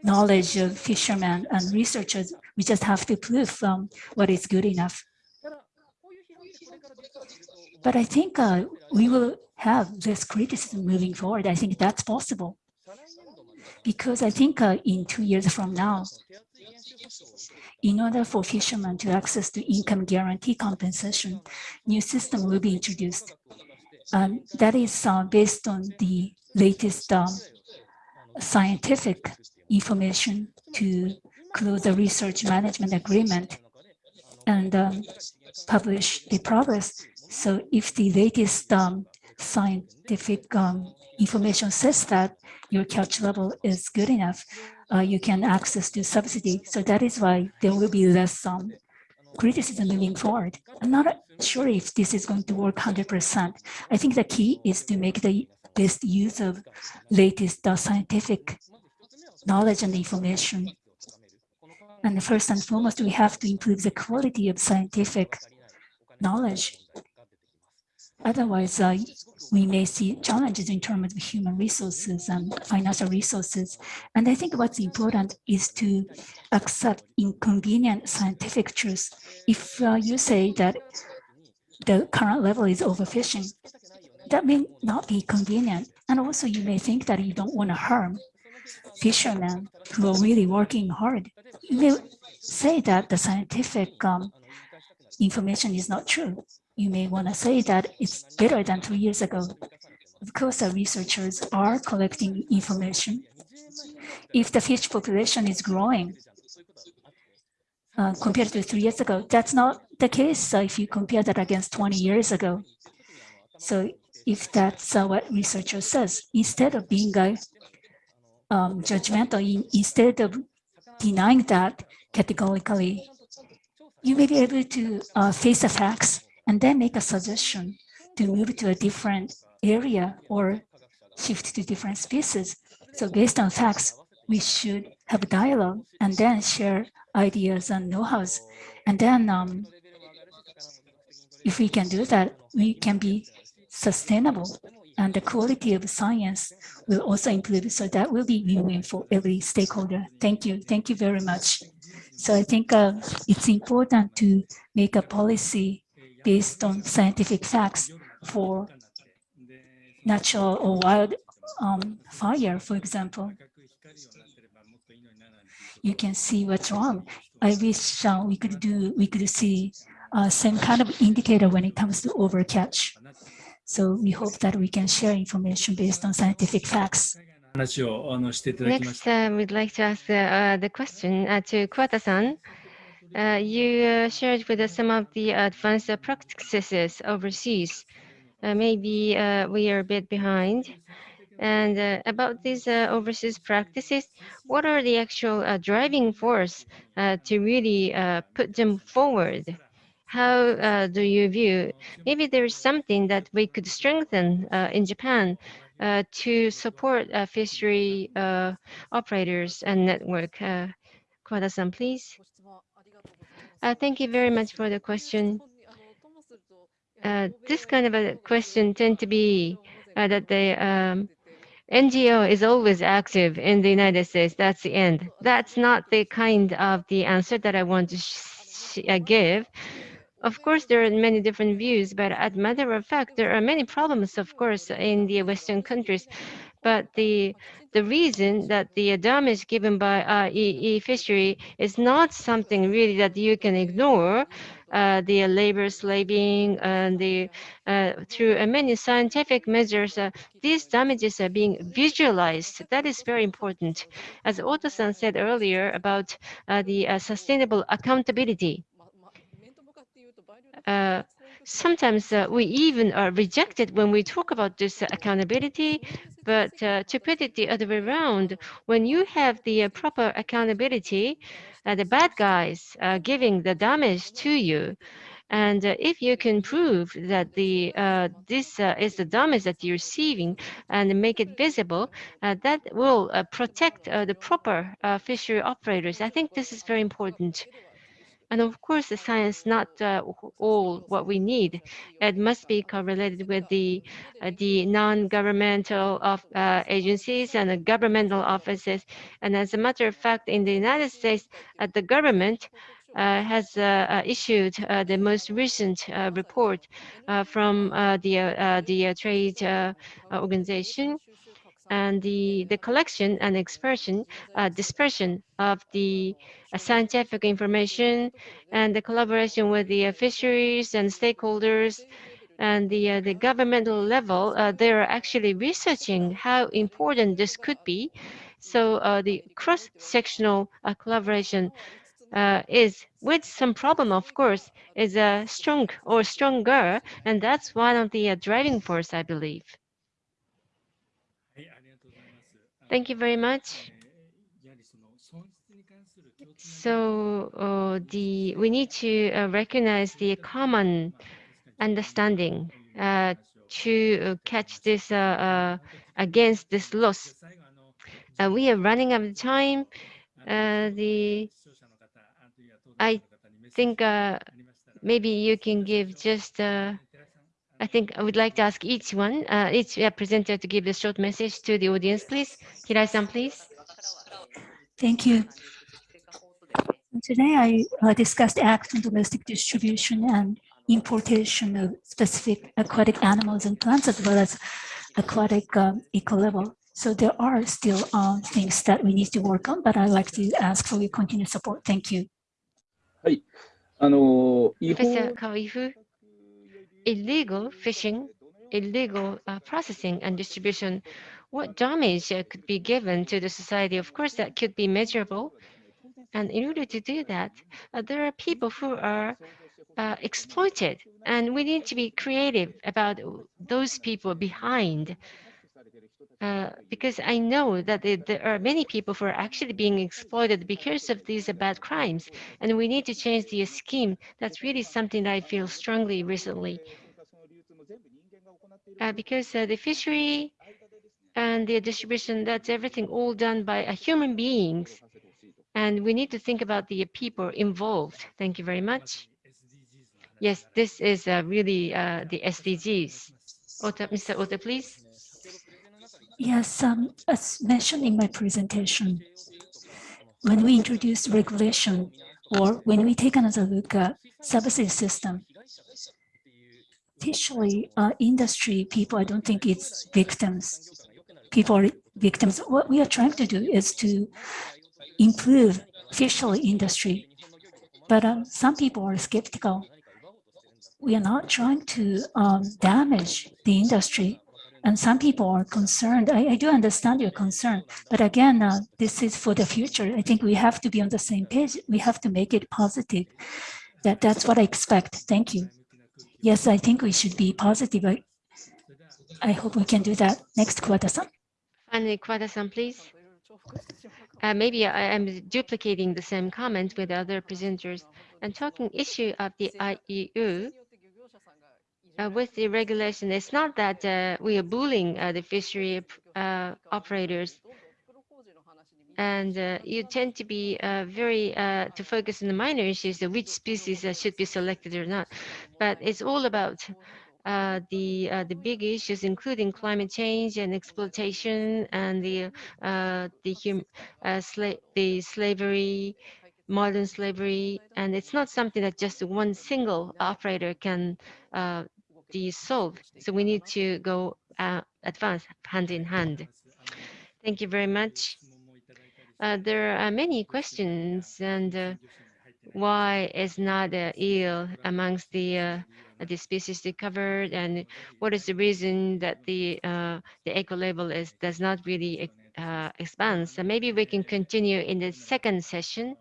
[SPEAKER 3] knowledge of fishermen and researchers, we just have to prove um, what is good enough. But I think uh, we will have this criticism moving forward. I think that's possible. Because I think uh, in two years from now, in order for fishermen to access to income guarantee compensation, new system will be introduced. And that is uh, based on the latest um, scientific information to close the research management agreement and um, publish the progress. So if the latest um, scientific um, information says that your catch level is good enough, uh, you can access the subsidy. So that is why there will be less um, criticism moving forward. I'm not sure if this is going to work 100%. I think the key is to make the best use of latest uh, scientific knowledge and information. And first and foremost, we have to improve the quality of scientific knowledge. Otherwise, uh, we may see challenges in terms of human resources and financial resources. And I think what's important is to accept inconvenient scientific truths. If uh, you say that the current level is overfishing, that may not be convenient. And also you may think that you don't want to harm fishermen who are really working hard. You may say that the scientific um, information is not true. You may want to say that it's better than two years ago. Of course, the researchers are collecting information. If the fish population is growing uh, compared to three years ago, that's not the case uh, if you compare that against 20 years ago. So if that's uh, what researcher says. Instead of being uh, um, judgmental, in, instead of denying that categorically, you may be able to uh, face the facts and then make a suggestion to move to a different area or shift to different spaces. So based on facts, we should have a dialogue and then share ideas and know-hows. And then um, if we can do that, we can be sustainable and the quality of science will also improve. So that will be win-win for every stakeholder. Thank you. Thank you very much. So I think uh, it's important to make a policy based on scientific facts for natural or wild um, fire, for example. You can see what's wrong. I wish uh, we could do, we could see uh, same kind of indicator when it comes to overcatch. So we hope that we can share information based on scientific facts.
[SPEAKER 2] Next, um, we'd like to ask uh, the question uh, to Kuwata-san. Uh, you uh, shared with us some of the advanced practices overseas. Uh, maybe uh, we are a bit behind. And uh, about these uh, overseas practices, what are the actual uh, driving force to really put them forward? How do you view? Maybe there is something that we could strengthen in Japan to support fishery operators and network. Uh, Kuwata-san, please. Uh, thank you very much for the question. Uh, this kind of a question tend to be uh, that the um, NGO is always active in the United States. That's the end. That's not the kind of the answer that I want to give. Of course, there are many different views, but as a matter of fact, there are many problems, of course, in the Western countries. But the the reason that the damage given by uh, e, e fishery is not something really that you can ignore. Uh, the labor slaving and the uh, through uh, many scientific measures, uh, these damages are being visualized. That is very important. As Ota-san said earlier about uh, the uh, sustainable accountability. Uh, sometimes uh, we even are rejected when we talk about this accountability, but uh, to put it the other way around, when you have the uh, proper accountability, uh, the bad guys uh, giving the damage to you, and uh, if you can prove that the uh, this uh, is the damage that you're receiving and make it visible, uh, that will uh, protect uh, the proper uh, fishery operators. I think this is very important. And of course, the science is not uh, all what we need. It must be correlated with the uh, the non-governmental of uh, agencies and the governmental offices. And as a matter of fact, in the United States, uh, the government uh, has uh, issued the most recent report from the the trade organization and the, the collection and expression, uh, dispersion of the uh, scientific information and the collaboration with the fisheries and stakeholders and the, uh, the governmental level, uh, they're actually researching how important this could be. So uh, the cross-sectional uh, collaboration uh, is with some problem, of course, is uh, strong or stronger, and that's one of the uh, driving force, I believe. Thank you very much. So uh, the we need to uh, recognize the common understanding uh, to uh, catch this uh, uh, against this loss. we are running out of time. the I think maybe you can give just I think I would like to ask each one, uh, each uh, presenter to give a short message to the audience, please. Hirai-san, please.
[SPEAKER 3] Thank you. Today I uh, discussed acts on domestic distribution and importation of specific aquatic animals and plants as well as aquatic um, eco-label. So there are still uh, things that we need to work on, but I'd like to ask for your continued support. Thank you. はい。
[SPEAKER 6] あの、違法。
[SPEAKER 2] Illegal fishing, illegal uh, processing and distribution, what damage uh, could be given to the society? Of course, that could be measurable. And in order to do that, uh, there are people who are uh, exploited. And we need to be creative about those people behind. Uh, because I know that there- there are many people who are actually being exploited because of these bad crimes, and we need to change the scheme. That's really something that I feel strongly recently. Uh, because uh, the fishery and the distribution, that's everything all done by uh, human beings. And we need to think about the people involved. Thank you very much. Yes, this is uh, really the SDGs. Ota, Mr. Ota, please.
[SPEAKER 3] Yes, um, as mentioned in my presentation, when we introduce regulation or when we take another look at subsidy system, officially uh, industry people, I don't think it's victims. People are victims. What we are trying to do is to improve fishery industry. But um, some people are skeptical. We are not trying to um, damage the industry. And some people are concerned. I, I do understand your concern. But again, uh, this is for the future. I think we have to be on the same page. We have to make it positive. That, that's what I expect. Thank you. Yes, I think we should be positive. I, I hope we can do that next quarter. san
[SPEAKER 2] Finally, Kuwata-san, please. Uh, maybe I am duplicating the same comment with other presenters and talking issue of the IUU uh, with the regulation. It's not that uh, we are bullying uh, the fishery uh, operators and uh, you tend to be uh, very to focus on the minor issues, which species should be selected or not. But it's all about uh, the uh, the big issues, including climate change and exploitation and the uh, the hum sla the slavery, modern slavery, and it's not something that just one single operator can be solved. So we need to go uh, advance hand in hand. Thank you very much. Uh, there are many questions and uh, why is not uh, eel amongst the uh, the species discovered and what is the reason that the uh, the eco label is does not really expand. So maybe we can continue in the second session.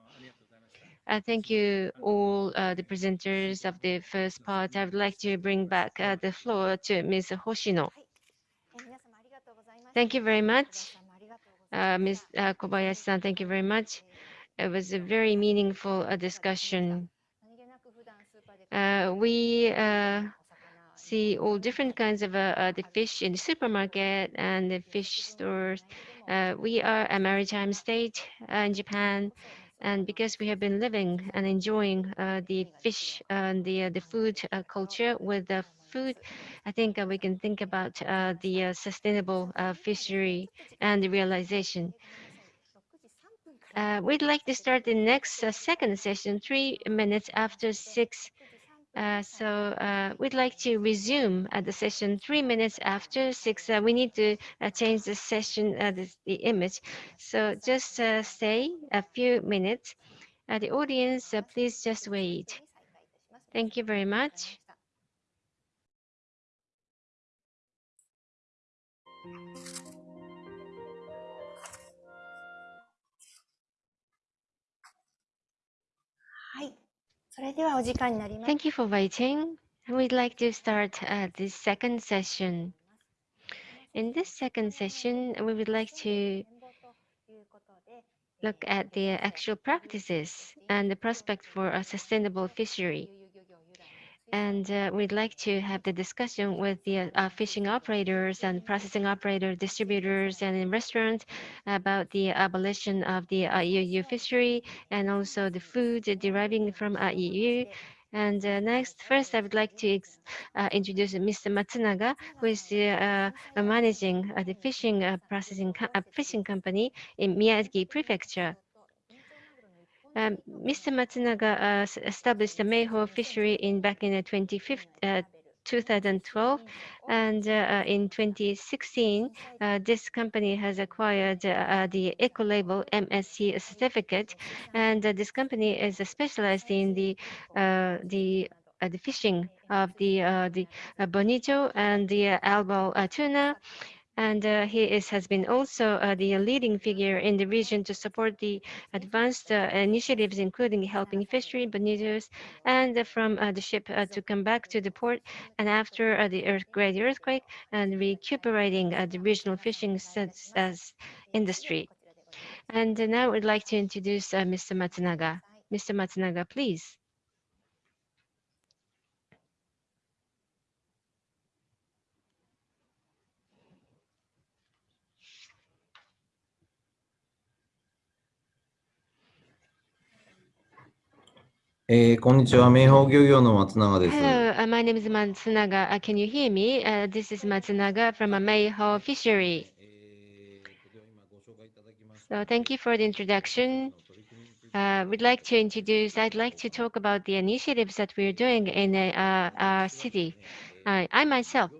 [SPEAKER 2] Uh, thank you all uh, the presenters of the first part. I would like to bring back uh, the floor to Ms. Hoshino. Thank you very much. Uh, Ms. Uh, Kobayashi-san, thank you very much. It was a very meaningful uh, discussion. We see all different kinds of the fish in the supermarket and the fish stores. We are a maritime state in Japan, and because we have been living and enjoying uh, the fish and the uh, the food uh, culture with the food, I think uh, we can think about uh, the uh, sustainable fishery and the realization. We'd like to start the next second session three minutes after six. Uh, so uh, we'd like to resume at the session three minutes after six. Uh, we need to uh, change the session, uh, the, the image. So just uh, stay a few minutes. Uh, the audience, uh, please just wait. Thank you very much. Thank you for waiting. We'd like to start uh, this second session. In this second session, we would like to look at the actual practices and the prospect for a sustainable fishery. And uh, we'd like to have the discussion with the uh, fishing operators and processing operator distributors and in restaurants about the abolition of the IUU fishery and also the food deriving from IUU. And uh, next, first, I would like to uh, introduce Mr. Matsunaga, who is uh, managing the fishing processing co fishing company in Miyagi Prefecture. Um, Mr. Matsunaga uh, established the Meiho fishery in back in uh, uh, 2012, and uh, in 2016, uh, this company has acquired uh, the eco label MSC certificate, and this company is specialized in the the the fishing of the the bonito and the albo tuna And uh, he is, has been also uh, the leading figure in the region to support the advanced uh, initiatives, including helping fishery bonitoes and from uh, the ship uh, to come back to the port and after uh, the earth, great earthquake and recuperating the regional fishing industry. And now I'd like to introduce Mr. Matsunaga. Mr. Matsunaga, please. Hello, uh, my name is Matsunaga. Uh, can you hear me?、Uh, this is Matsunaga from Meiho Fishery. So thank you for the introduction. Uh, we'd like to introduce, I'd like to talk about the initiatives that we're doing in uh, our city. Uh, I myself,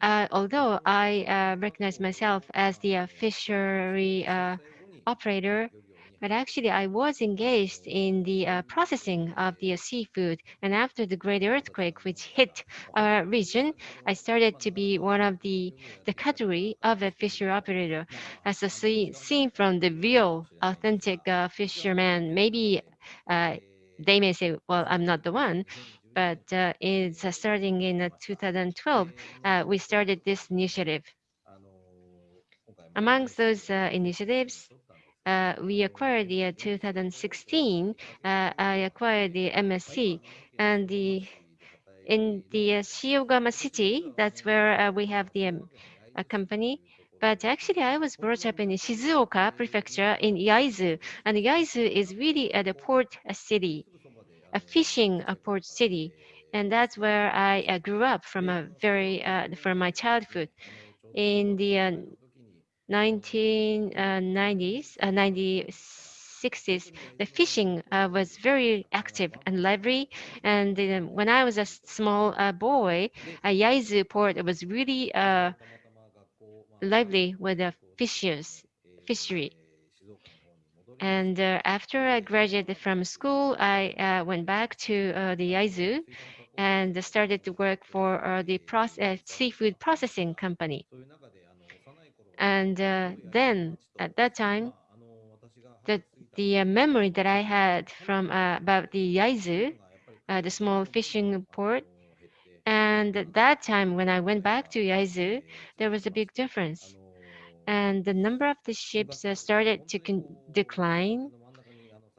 [SPEAKER 2] uh, although I recognize myself as the fishery operator, but actually, I was engaged in the uh, processing of the uh, seafood. And after the great earthquake, which hit our region, I started to be one of the, the cadre of a fisher operator. As a see, seen from the real authentic uh, fisherman, maybe uh, they may say, well, I'm not the one but uh, it's uh, starting in uh, 2012, uh, we started this initiative. Amongst those uh, initiatives, uh, we acquired the uh, 2016, uh, I acquired the MSC and the in the uh, Shiogama city, that's where uh, we have the um, company. But actually, I was brought up in Shizuoka prefecture in Yaizu, and Yaizu is really a port city, a fishing port city, and that's where I uh, grew up from a very uh, from my childhood. In the 1990s, uh, 1960s, the fishing uh, was very active and lively. And uh, when I was a small uh, boy, uh, Yaizu port was really uh, lively with the fishers, fishery. And uh, after I graduated from school, I uh, went back to uh, the Yaizu and started to work for uh, the proce- uh, seafood processing company. And uh, then at that time, the, the uh, memory that I had from uh, about the Yaizu, the small fishing port, and at that time, when I went back to Yaizu, there was a big difference. And the number of the ships started to decline.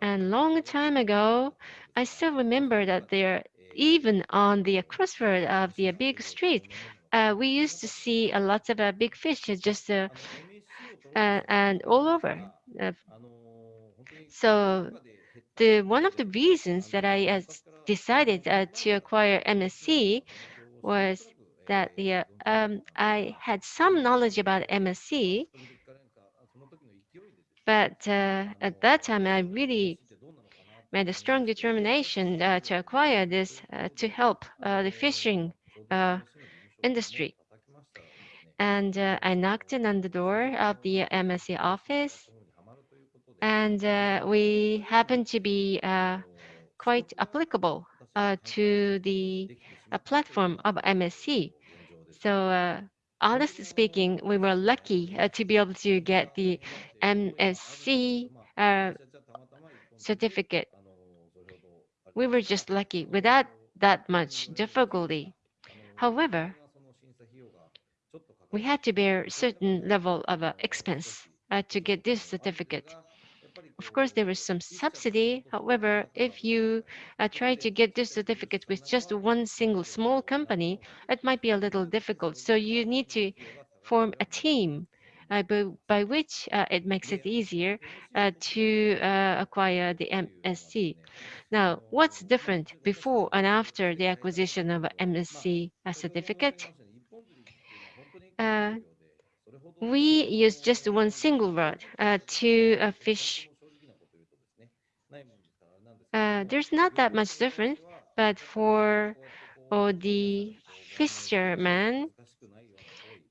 [SPEAKER 2] And long time ago, I still remember that there, even on the crossroad of the big street, uh, we used to see a lot of uh, big fish just uh, uh, and all over. Uh, so the one of the reasons that I uh, decided uh, to acquire MSC was that the um, I had some knowledge about MSC, but uh, at that time I really made a strong determination uh, to acquire this uh, to help uh, the fishing uh, industry. And uh, I knocked in on the door of the MSC office, and uh, we happened to be uh, quite applicable uh, to the uh, platform of MSC. So, uh, honestly speaking, we were lucky to be able to get the MSC certificate. We were just lucky without that much difficulty. However, we had to bear certain level of uh, expense uh, to get this certificate. Of course, there is some subsidy. However, if you uh, try to get this certificate with just one single small company, it might be a little difficult. So you need to form a team uh, by, by which uh, it makes it easier uh, to uh, acquire the MSC. Now, what's different before and after the acquisition of MSC uh, certificate? Uh, we use just one single rod uh, to uh, fish. Uh, there's not that much difference, but for uh, the fisherman,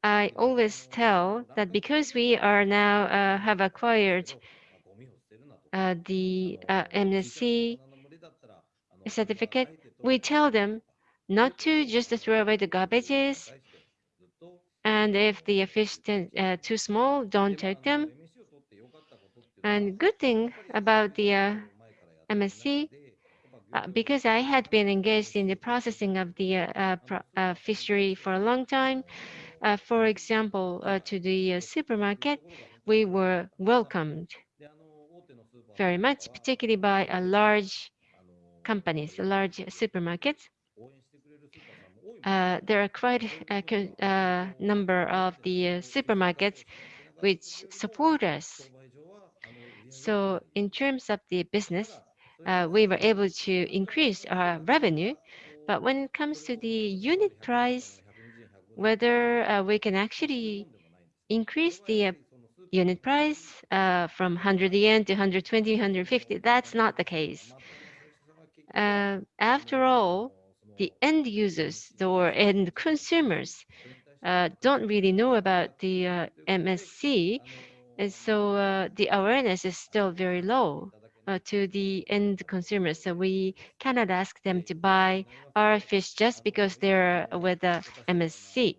[SPEAKER 2] I always tell that because we are now uh, have acquired the MSC certificate, we tell them not to just throw away the garbages, And if the fish uh, too small, don't take them. And good thing about the uh, MSC, uh, because I had been engaged in the processing of the uh, uh, pro- uh, fishery for a long time. For example, to the supermarket, we were welcomed very much, particularly by a large companies, large supermarkets. Uh, there are quite a uh, number of the uh, supermarkets which support us. So in terms of the business, uh, we were able to increase our revenue. But when it comes to the unit price, whether uh, we can actually increase the unit price from 100 yen to 120, 150, that's not the case. After all, the end users or end consumers uh, don't really know about the uh, MSC, and so uh, the awareness is still very low to the end consumers. So we cannot ask them to buy our fish just because they're with the MSC.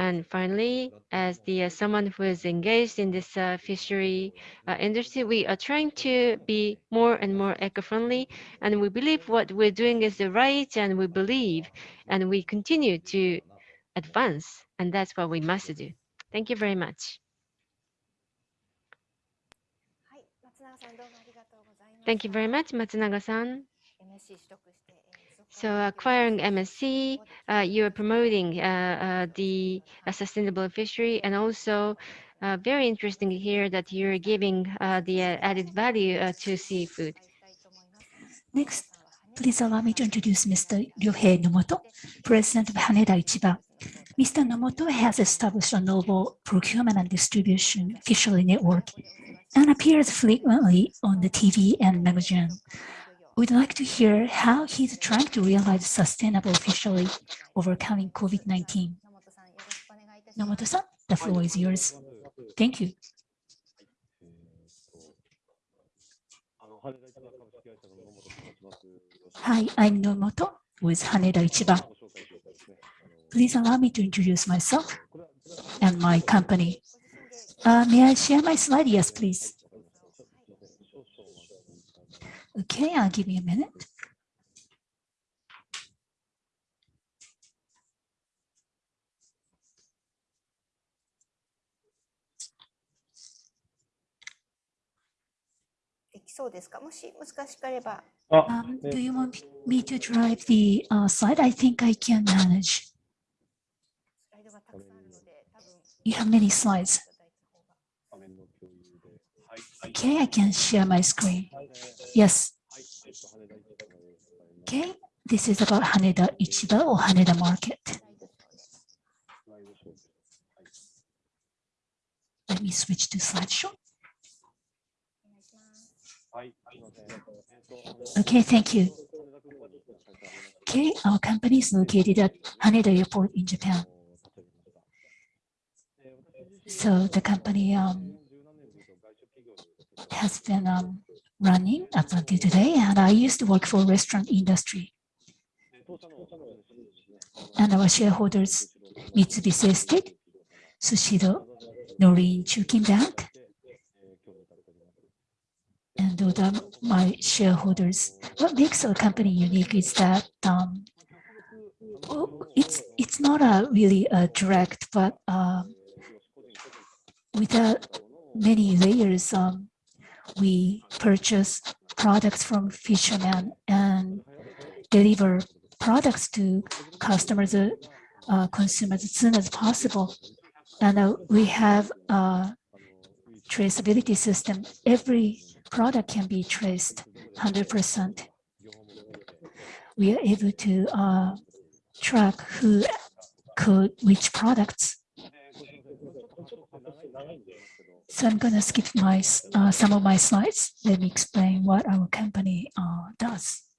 [SPEAKER 2] And finally, as the uh, someone who is engaged in this uh, fishery uh, industry, we are trying to be more and more eco-friendly, and we believe what we're doing is the right, and we believe, and we continue to advance, and that's what we must do. Thank you very much. Thank you very much, Matsunaga-san. So acquiring MSC, uh, you're promoting uh, uh, the uh, sustainable fishery and also uh, very interesting here that you're giving uh, the added value to seafood.
[SPEAKER 3] Next, please allow me to introduce Mr. Ryohei Nomoto, President of Haneda Ichiba. Mr. Nomoto has established a novel procurement and distribution fishery network and appears frequently on the TV and magazine. We'd like to hear how he's trying to realize sustainable fishery overcoming COVID-19. Nomoto-san, the floor is yours. Thank you. Hi, I'm Nomoto with Haneda Ichiba. Please allow me to introduce myself and my company. Uh, may I share my slide? Yes, please. Okay, I'll give you a minute. Um, do you want me to drive the uh, slide? I think I can manage. You have many slides. Okay, I can share my screen. Yes. Okay, this is about Haneda Ichiba or Haneda Market. Let me switch to slideshow. Okay, thank you. Okay, our company is located at Haneda Airport in Japan. So the company um, has been um, running up until today, and I used to work for restaurant industry. And our shareholders, Mitsubishi Estate, Sushido, Norin Chukin Bank, and other my shareholders. What makes our company unique is that um, oh, it's it's not a really a direct, but uh, with without many layers, um, we purchase products from fishermen and deliver products to customers, uh, consumers as soon as possible. And uh, we have a traceability system. Every product can be traced 100%. We are able to uh, track who could which products. So I'm going to skip my uh, some of my slides. Let me explain what our company uh, does.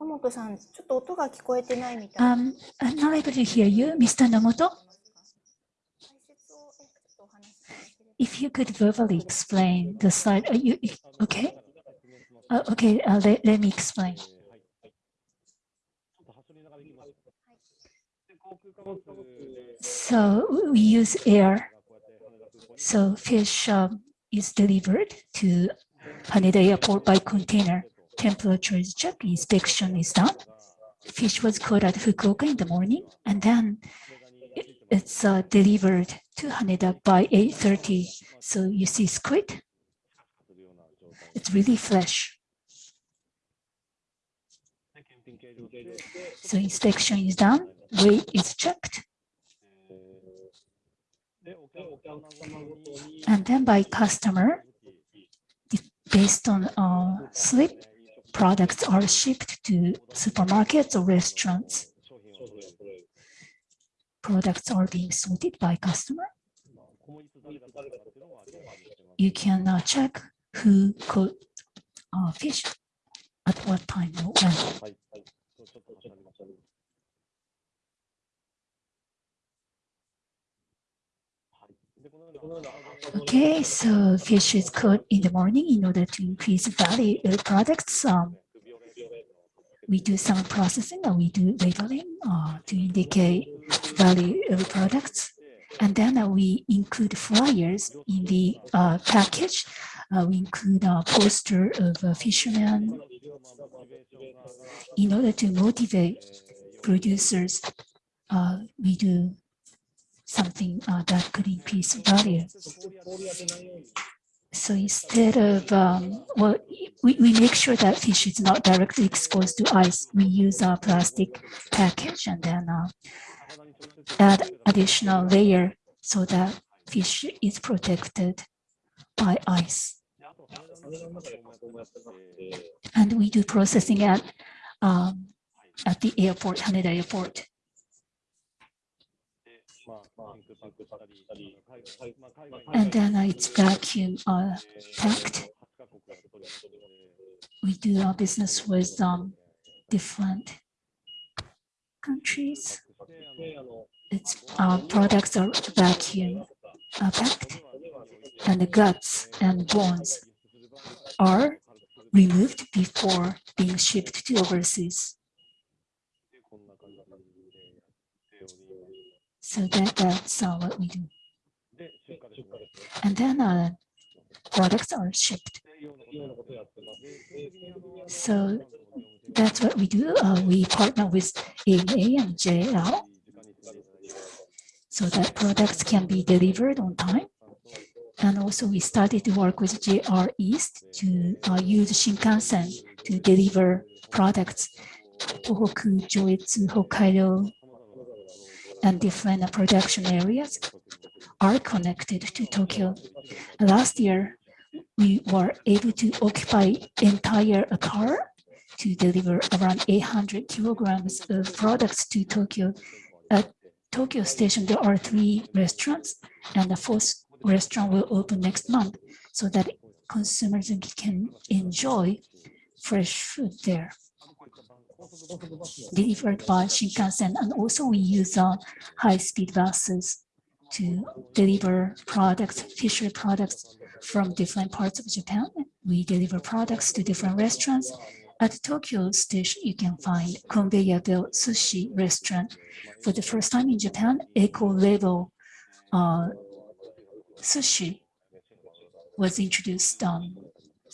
[SPEAKER 3] Um, I'm not able to hear you, Mr. Nomoto. If you could verbally explain the slide, are uh, you okay? Uh, okay, uh, let, let me explain. So we use air. So fish um, is delivered to Haneda Airport by container. Temperature is checked, inspection is done. Fish was caught at Fukuoka in the morning, and then it- it's uh, delivered to Haneda by 8:30. So you see squid. It's really fresh. So inspection is done, weight is checked, and then by customer, based on uh, slip, products are shipped to supermarkets or restaurants. Products are being sorted by customer. You can uh, check who could uh, fish at what time or when. Okay, so fish is caught in the morning in order to increase value of products. Um, we do some processing and we do labeling uh, to indicate value of products. And then uh, we include flyers in the uh, package. Uh, we include a poster of a fisherman in order to motivate producers. Uh, we do something uh, that could increase value. So instead of, um, well, we, we make sure that fish is not directly exposed to ice. We use a plastic package and then uh, add additional layer so that fish is protected by ice. And we do processing at um, at the airport, Haneda Airport. And then it's vacuum uh, packed. We do our business with um, different countries. Its products are vacuum uh, packed, and the guts and bones are removed before being shipped to overseas. So that, that's uh, what we do. And then uh, products are shipped. So that's what we do. Uh, we partner with ANA and JL so that products can be delivered on time. And also we started to work with JR East to uh, use Shinkansen to deliver products. Tohoku, Joetsu, Hokkaido, and different production areas are connected to Tokyo. Last year, we were able to occupy entire car to deliver around 800 kilograms of products to Tokyo. At Tokyo Station, there are three restaurants, and the fourth restaurant will open next month so that consumers can enjoy fresh food there delivered by Shinkansen. And also we use uh, high-speed buses to deliver products, fishery products from different parts of Japan. We deliver products to different restaurants. At Tokyo Station, you can find conveyor belt sushi restaurant. For the first time in Japan, eco-label uh, sushi was introduced, um,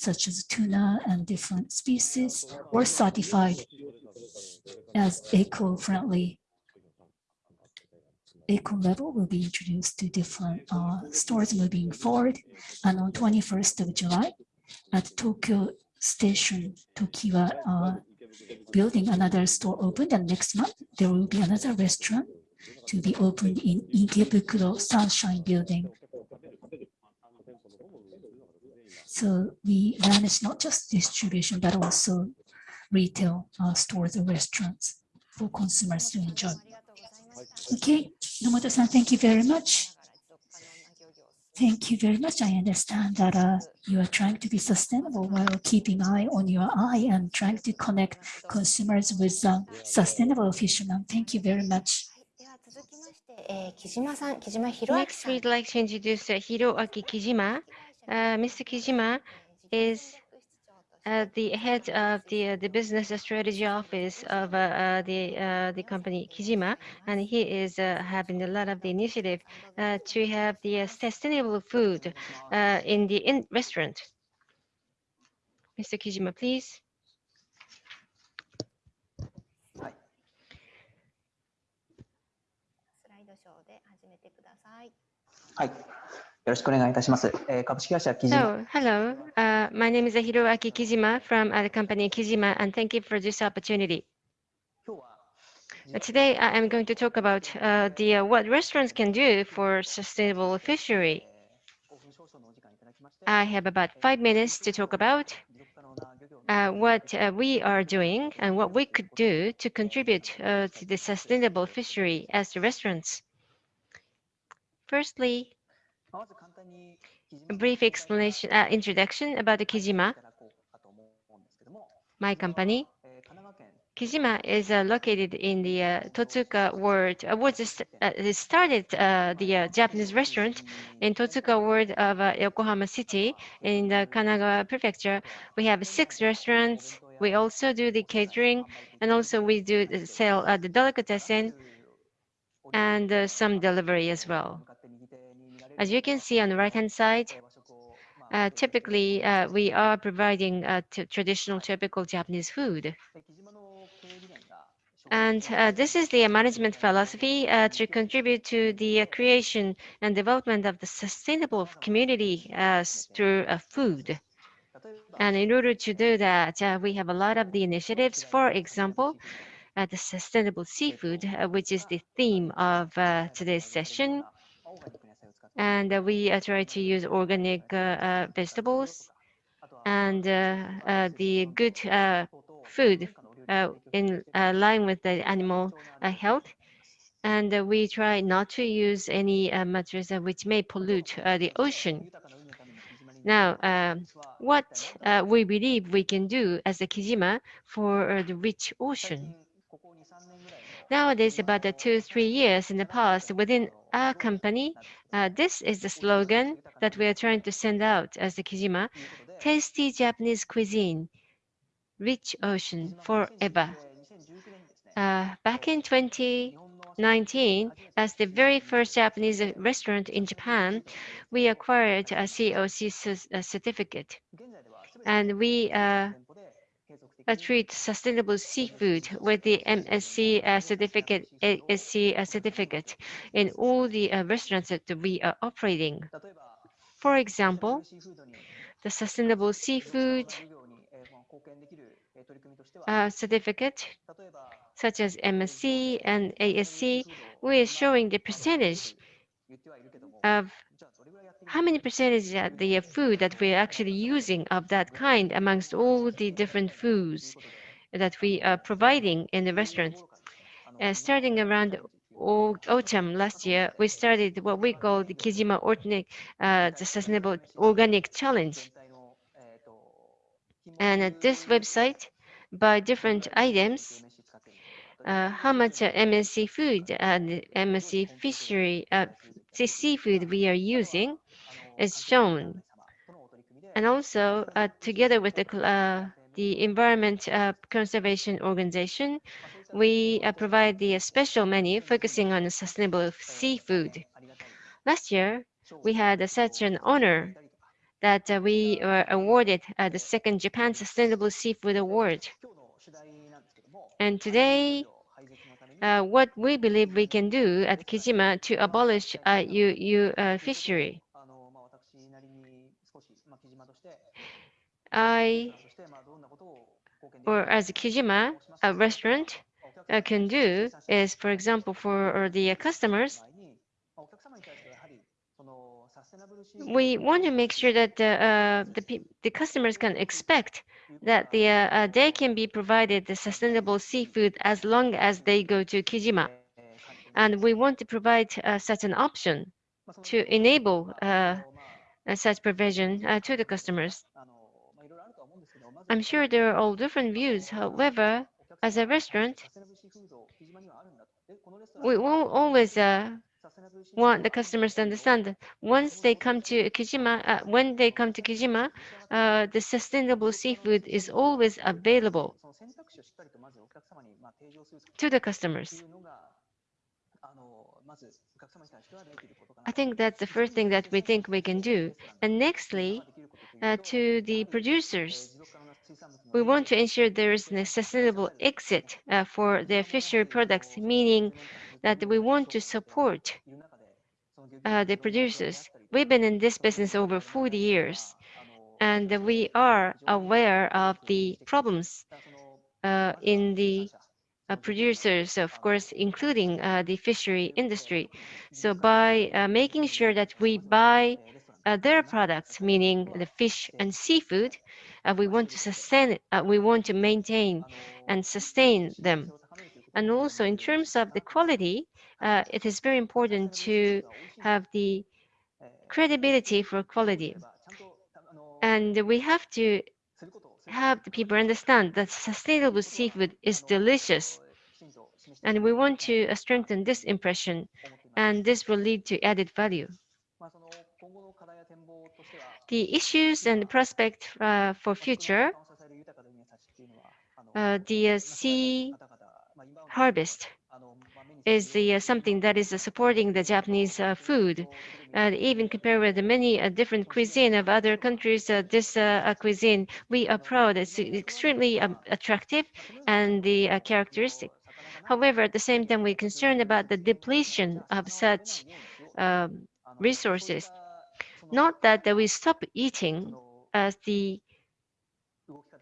[SPEAKER 3] such as tuna and different species were certified as eco-friendly. Eco label will be introduced to different uh, stores moving forward. And on 21st of July, at Tokyo Station, Tokiwa uh, building, another store opened. And next month, there will be another restaurant to be opened in Ikebukuro Sunshine Building. So we manage not just distribution, but also retail uh, stores or restaurants for consumers to enjoy. Okay, Nomoto-san, thank you very much. Thank you very much. I understand that uh, you are trying to be sustainable while keeping eye on your eye and trying to connect consumers with uh, sustainable fishermen. Thank you very much.
[SPEAKER 2] Next, we'd like to introduce Hiroaki Kijima. Uh, Mr. Kijima is uh, the head of the uh, the business strategy office of uh, uh, the uh, the company Kijima, and he is uh, having a lot of the initiative uh, to have the uh, sustainable food uh, in the in restaurant. Mr. Kijima, please.
[SPEAKER 1] ス
[SPEAKER 7] ろしくお願いいたします。えー、株式会社キジマ。
[SPEAKER 2] So, hello.、Uh, my name is Hiroaki Kijima from the company Kijima and thank you for this opportunity. Today I am going to talk about uh, the uh, what restaurants can do for sustainable fishery. I have about five minutes to talk about uh, what uh, we are doing and what we could do to contribute to the sustainable fishery as the restaurants. Firstly, a brief explanation, uh, introduction about the Kijima, my company. Kijima is uh, located in the uh, Totsuka Ward. Uh, was st uh, started uh, the uh, Japanese restaurant in Totsuka Ward of Yokohama City in the Kanagawa Prefecture. We have six restaurants. We also do the catering, and also we do sell the delicatessen and some delivery as well. As you can see on the right-hand side, uh, typically uh, we are providing uh, traditional typical Japanese food. And uh, this is the management philosophy uh, to contribute to the uh, creation and development of the sustainable community through food. And in order to do that, we have a lot of the initiatives. For example, the sustainable seafood, which is the theme of today's session. And uh, we uh, try to use organic uh, uh, vegetables and uh, uh, the good uh, food uh, in uh, line with the animal uh, health. And uh, we try not to use any uh, materials uh, which may pollute uh, the ocean. Now, um, what uh, we believe we can do as a Kijima for uh, the rich ocean. Nowadays, about the two, three years in the past, within our company, uh, this is the slogan that we are trying to send out as the Kijima, tasty Japanese cuisine, rich ocean forever. Uh, back in 2019, as the very first Japanese restaurant in Japan, we acquired a COC certificate. And we uh, treat sustainable seafood with the MSC uh, certificate, ASC uh, certificate in all the uh, restaurants that we are operating. For example, the sustainable seafood uh, certificate, such as MSC and ASC, we are showing the percentage of how many percentage of the food that we are actually using of that kind amongst all the different foods that we are providing in the restaurant. Uh, starting around autumn last year, we started what we call the Kijima Organic, uh, the Sustainable Organic Challenge. And at this website, by different items, uh, how much uh, MSC food and MSC fishery uh, sea- seafood we are using is shown. And also, uh, together with the, uh, the Environment uh, Conservation Organization, we uh, provide the uh, special menu focusing on sustainable seafood. Last year, we had such an honor that we were awarded the second Japan Sustainable Seafood Award. And today, uh, what we believe we can do at Kijima to abolish uh, uh, fishery. I, or as a Kijima, a restaurant uh, can do is, for example, for the uh, customers, we want to make sure that the, uh, the, the customers can expect that the, uh, uh, they can be provided the sustainable seafood as long as they go to Kijima. And we want to provide uh, such an option to enable uh, such provision to the customers. I'm sure there are all different views. However, as a restaurant, we won't always uh, want the customers to understand that once they come to Kijima, uh, when they come to Kijima, uh, the sustainable seafood is always available to the customers. I think that's the first thing that we think we can do. And nextly, uh, to the producers, we want to ensure there is a sustainable exit uh, for the fishery products, meaning that we want to support uh, the producers. We've been in this business over 40 years, and we are aware of the problems uh, in the uh, producers, of course, including uh, the fishery industry. So by uh, making sure that we buy their products, meaning the fish and seafood, uh, we want to sustain, uh, we want to maintain and sustain them. And also in terms of the quality, uh, it is very important to have the credibility for quality. And we have to have the people understand that sustainable seafood is delicious. And we want to uh, strengthen this impression, and this will lead to added value. The issues and prospect uh, for future, uh, the uh, sea harvest is the, uh, something that is uh, supporting the Japanese uh, food. Even compared with the many different cuisine of other countries, this cuisine, we are proud. It's extremely um, attractive and the characteristic. However, at the same time, we're concerned about the depletion of such um, resources. Not that, we stop eating as the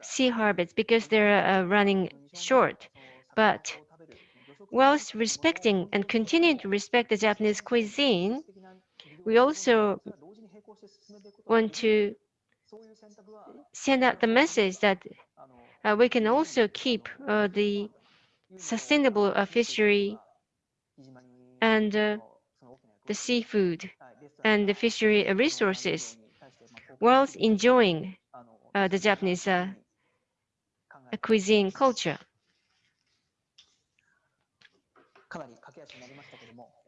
[SPEAKER 2] sea harvest because they're uh, running short, but whilst respecting and continuing to respect the Japanese cuisine, we also want to send out the message that uh, we can also keep uh, the sustainable uh, fishery and uh, the seafood and the fishery resources whilst enjoying uh, the Japanese uh, cuisine culture.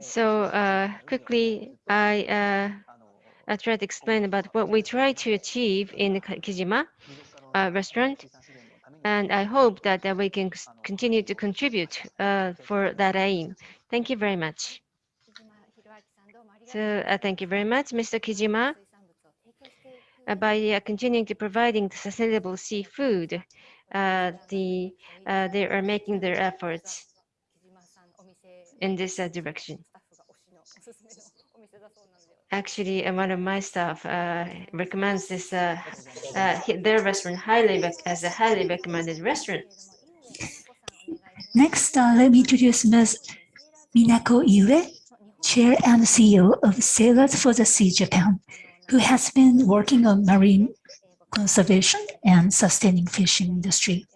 [SPEAKER 2] So uh, quickly, I uh, I try to explain about what we try to achieve in the Kijima uh, restaurant, and I hope that uh, we can continue to contribute uh, for that aim. Thank you very much. Uh, thank you very much, Mr. Kijima. Uh, by continuing to providing sustainable seafood, uh, the uh, they are making their efforts in this uh, direction. Actually, one of my staff recommends this their restaurant highly as a highly recommended restaurant.
[SPEAKER 3] Next, let me introduce Ms. Minako Iue, Chair and CEO of Sailors for the Sea Japan, who has been working on marine conservation and sustaining fishing industry.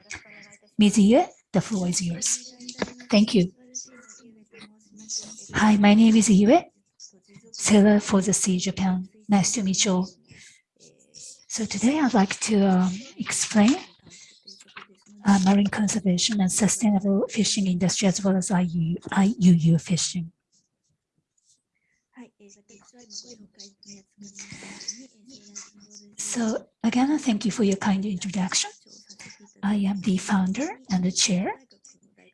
[SPEAKER 3] Ms. Iue, the floor is yours. Thank you. Hi, my name is Iue, Sailor for the Sea Japan. Nice to meet you all. So today I'd like to um, explain uh, marine conservation and sustainable fishing industry as well as IU, IUU fishing. So again, thank you for your kind introduction. I am the founder and the chair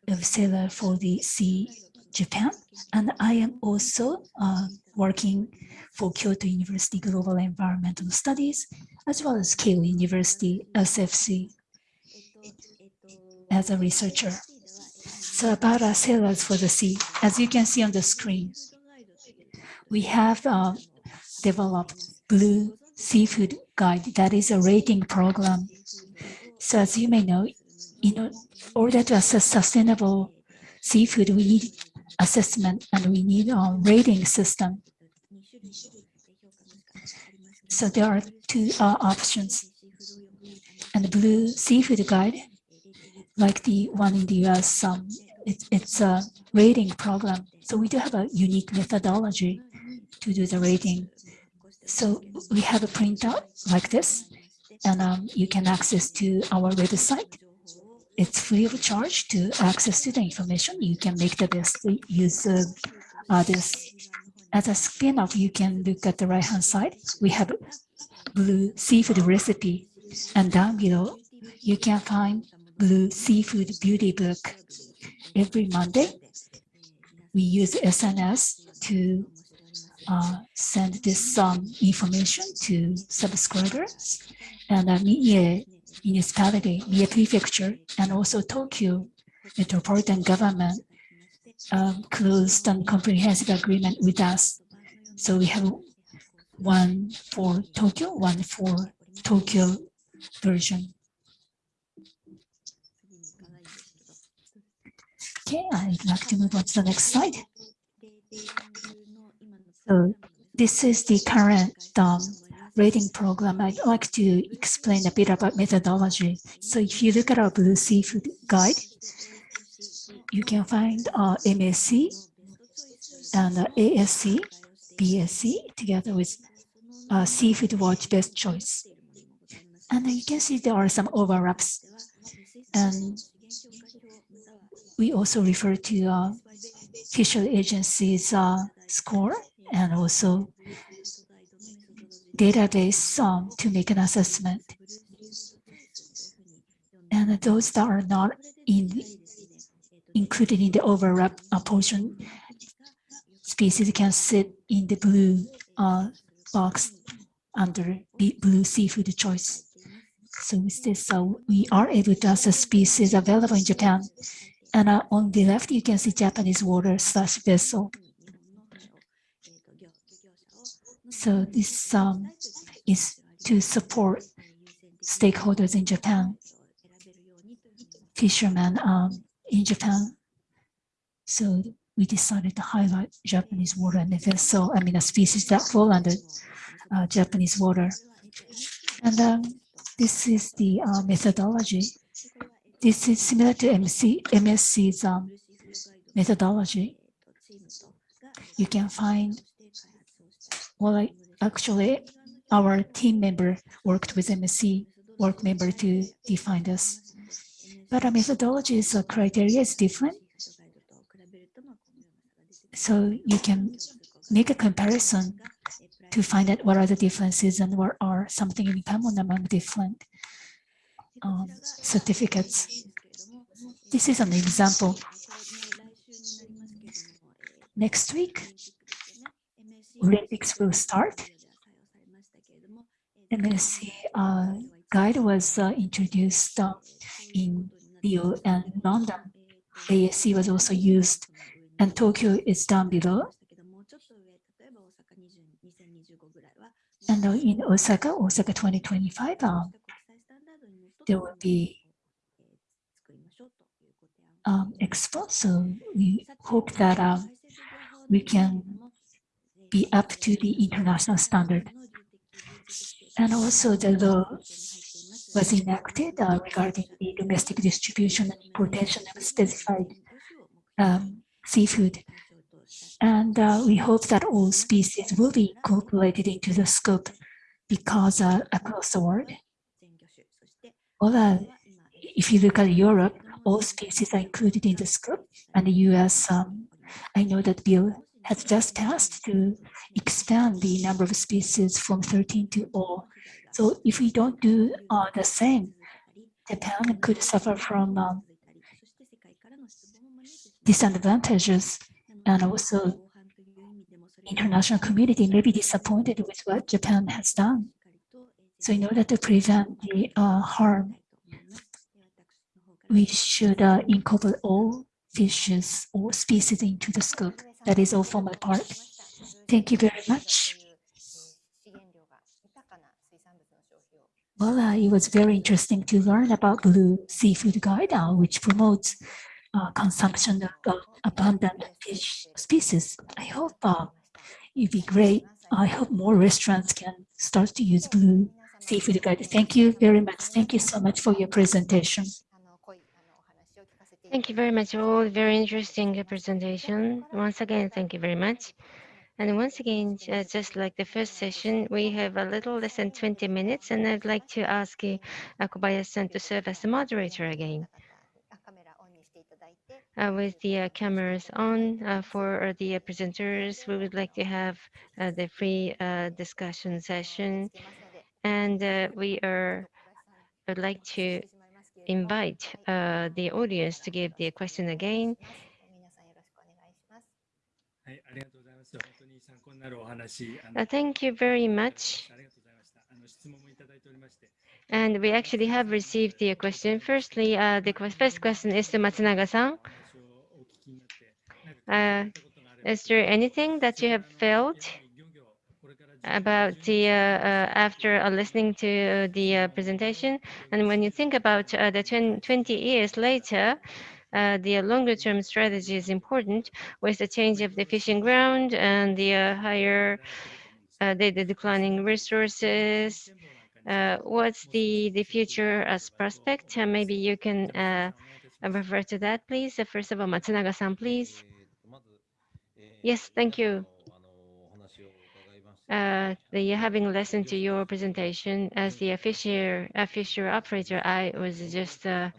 [SPEAKER 3] of Sailor for the Sea Japan, and I am also uh, working for Kyoto University Global Environmental Studies, as well as Keio University SFC as a researcher. So about our sailors for the sea, as you can see on the screen, we have uh, developed Blue Seafood Guide. That is a rating program. So as you may know, in order to assess sustainable seafood, we need assessment and we need a rating system. So there are two uh, options. And the Blue Seafood Guide like the one in the US, um, it, it's a rating program. So we do have a unique methodology to do the rating. So we have a printout like this, and um, you can access to our website. It's free of charge to access to the information. You can make the best use of uh, this. As a spin-off, you can look at the right-hand side. We have blue seafood recipe, and down below, you can find blue seafood beauty book. Every Monday, we use SNS to uh, send this um, information to subscribers. And uh, municipality, Mie prefecture, and also Tokyo metropolitan government um, closed and comprehensive agreement with us. So we have one for Tokyo, one for Tokyo version. Okay, I'd like to move on to the next slide. So this is the current um, rating program. I'd like to explain a bit about methodology. So if you look at our Blue Seafood Guide, you can find uh, MSC and uh, ASC, BSC together with uh, Seafood Watch Best Choice. And you can see there are some overlaps. And we also refer to uh, official agencies uh, score and also database um, to make an assessment. And those that are not in included in the overlap uh, portion species can sit in the blue uh, box under blue seafood choice. So with this, uh, we are able to assess species available in Japan. And uh, on the left, you can see Japanese water slash vessel. So this um, is to support stakeholders in Japan, fishermen um, in Japan. So we decided to highlight Japanese water and the vessel, I mean, a species that fall under uh, Japanese water. And um, this is the uh, methodology. This is similar to MC, MSC's um, methodology. You can find, well, I, actually, our team member worked with MSC work member to define this. But our methodology is, uh, criteria is different. So you can make a comparison to find out what are the differences and what are something in common among different um, certificates. This is an example. Next week, Olympics will start. MSC uh, guide was uh, introduced uh, in Rio and London. ASC was also used and Tokyo is down below. And in Osaka, Osaka 2025, um, there will be um, expo. So we hope that um, we can be up to the international standard. And also the law was enacted uh, regarding the domestic distribution and importation of specified um, seafood. And uh, we hope that all species will be incorporated into the scope because uh, across the world, uh, if you look at Europe, all species are included in the scope. And the US, um, I know that bill has just passed to expand the number of species from 13 to all. So if we don't do uh, the same, Japan could suffer from um, disadvantages and also international community may be disappointed with what Japan has done. So in order to prevent the uh, harm, we should uh, incorporate all fishes or species into the scope. That is all for my part. Thank you very much. Well, uh, it was very interesting to learn about Blue Seafood Guide, uh, which promotes uh, consumption of uh, abundant fish species. I hope uh, it'd be great. I hope more restaurants can start to use blue seafood guide. Thank you very much. Thank you so much for your presentation.
[SPEAKER 2] Thank you very much. All very interesting presentation. Once again, thank you very much. And once again, uh, just like the first session, we have a little less than 20 minutes, and I'd like to ask uh, Kobayashi-san to serve as the moderator again. Uh, with the uh, cameras on uh, for uh, the presenters, we would like to have the free discussion session. And we are, would like to invite uh, the audience to give the question again. Uh, thank you very much. And we actually have received the question. Firstly, uh, the first question is to Matsunaga-san.
[SPEAKER 5] Uh,
[SPEAKER 2] is there anything that you have felt about the uh, uh, after uh, listening to the presentation. And when you think about the 20 years later uh, the longer term strategy is important with the change of the fishing ground and the uh, higher uh, the, the declining resources. What's the the future as prospect? Maybe you can refer to that please. First of all matsunaga-san please. Yes, thank you. Uh, the having listened to your presentation as the official, fisher operator, I was just uh,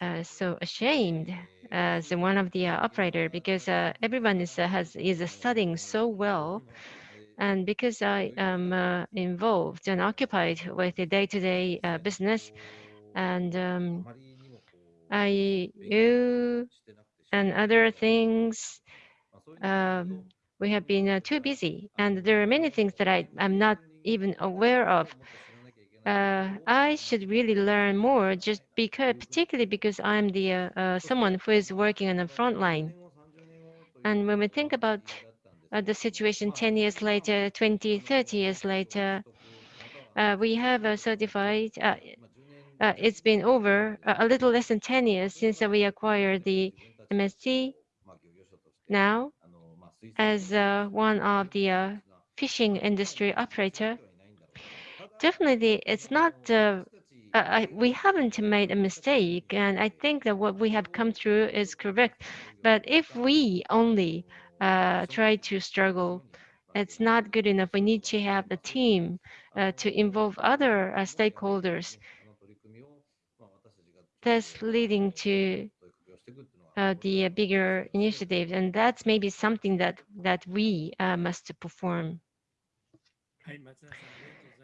[SPEAKER 2] uh, so ashamed as one of the uh, operator because uh, everyone is has is studying so well, and because I am involved and occupied with the day-to-day business, and um, I you and other things um, we have been uh, too busy, and there are many things that I am not even aware of. Uh, I should really learn more, just because, particularly because I'm the uh, uh, someone who is working on the front line. And when we think about uh, the situation 10 years later, 20, 30 years later, uh, we have a certified. It's been over a little less than 10 years since we acquired the MSC. Now, as uh, one of the uh, fishing industry operator, definitely it's not, uh, I, we haven't made a mistake. And I think that what we have come through is correct. But if we only try to struggle, it's not good enough. We need to have a team uh, to involve other uh, stakeholders. Thus leading to uh, the uh, bigger initiatives. And that's maybe something that, that we uh, must perform.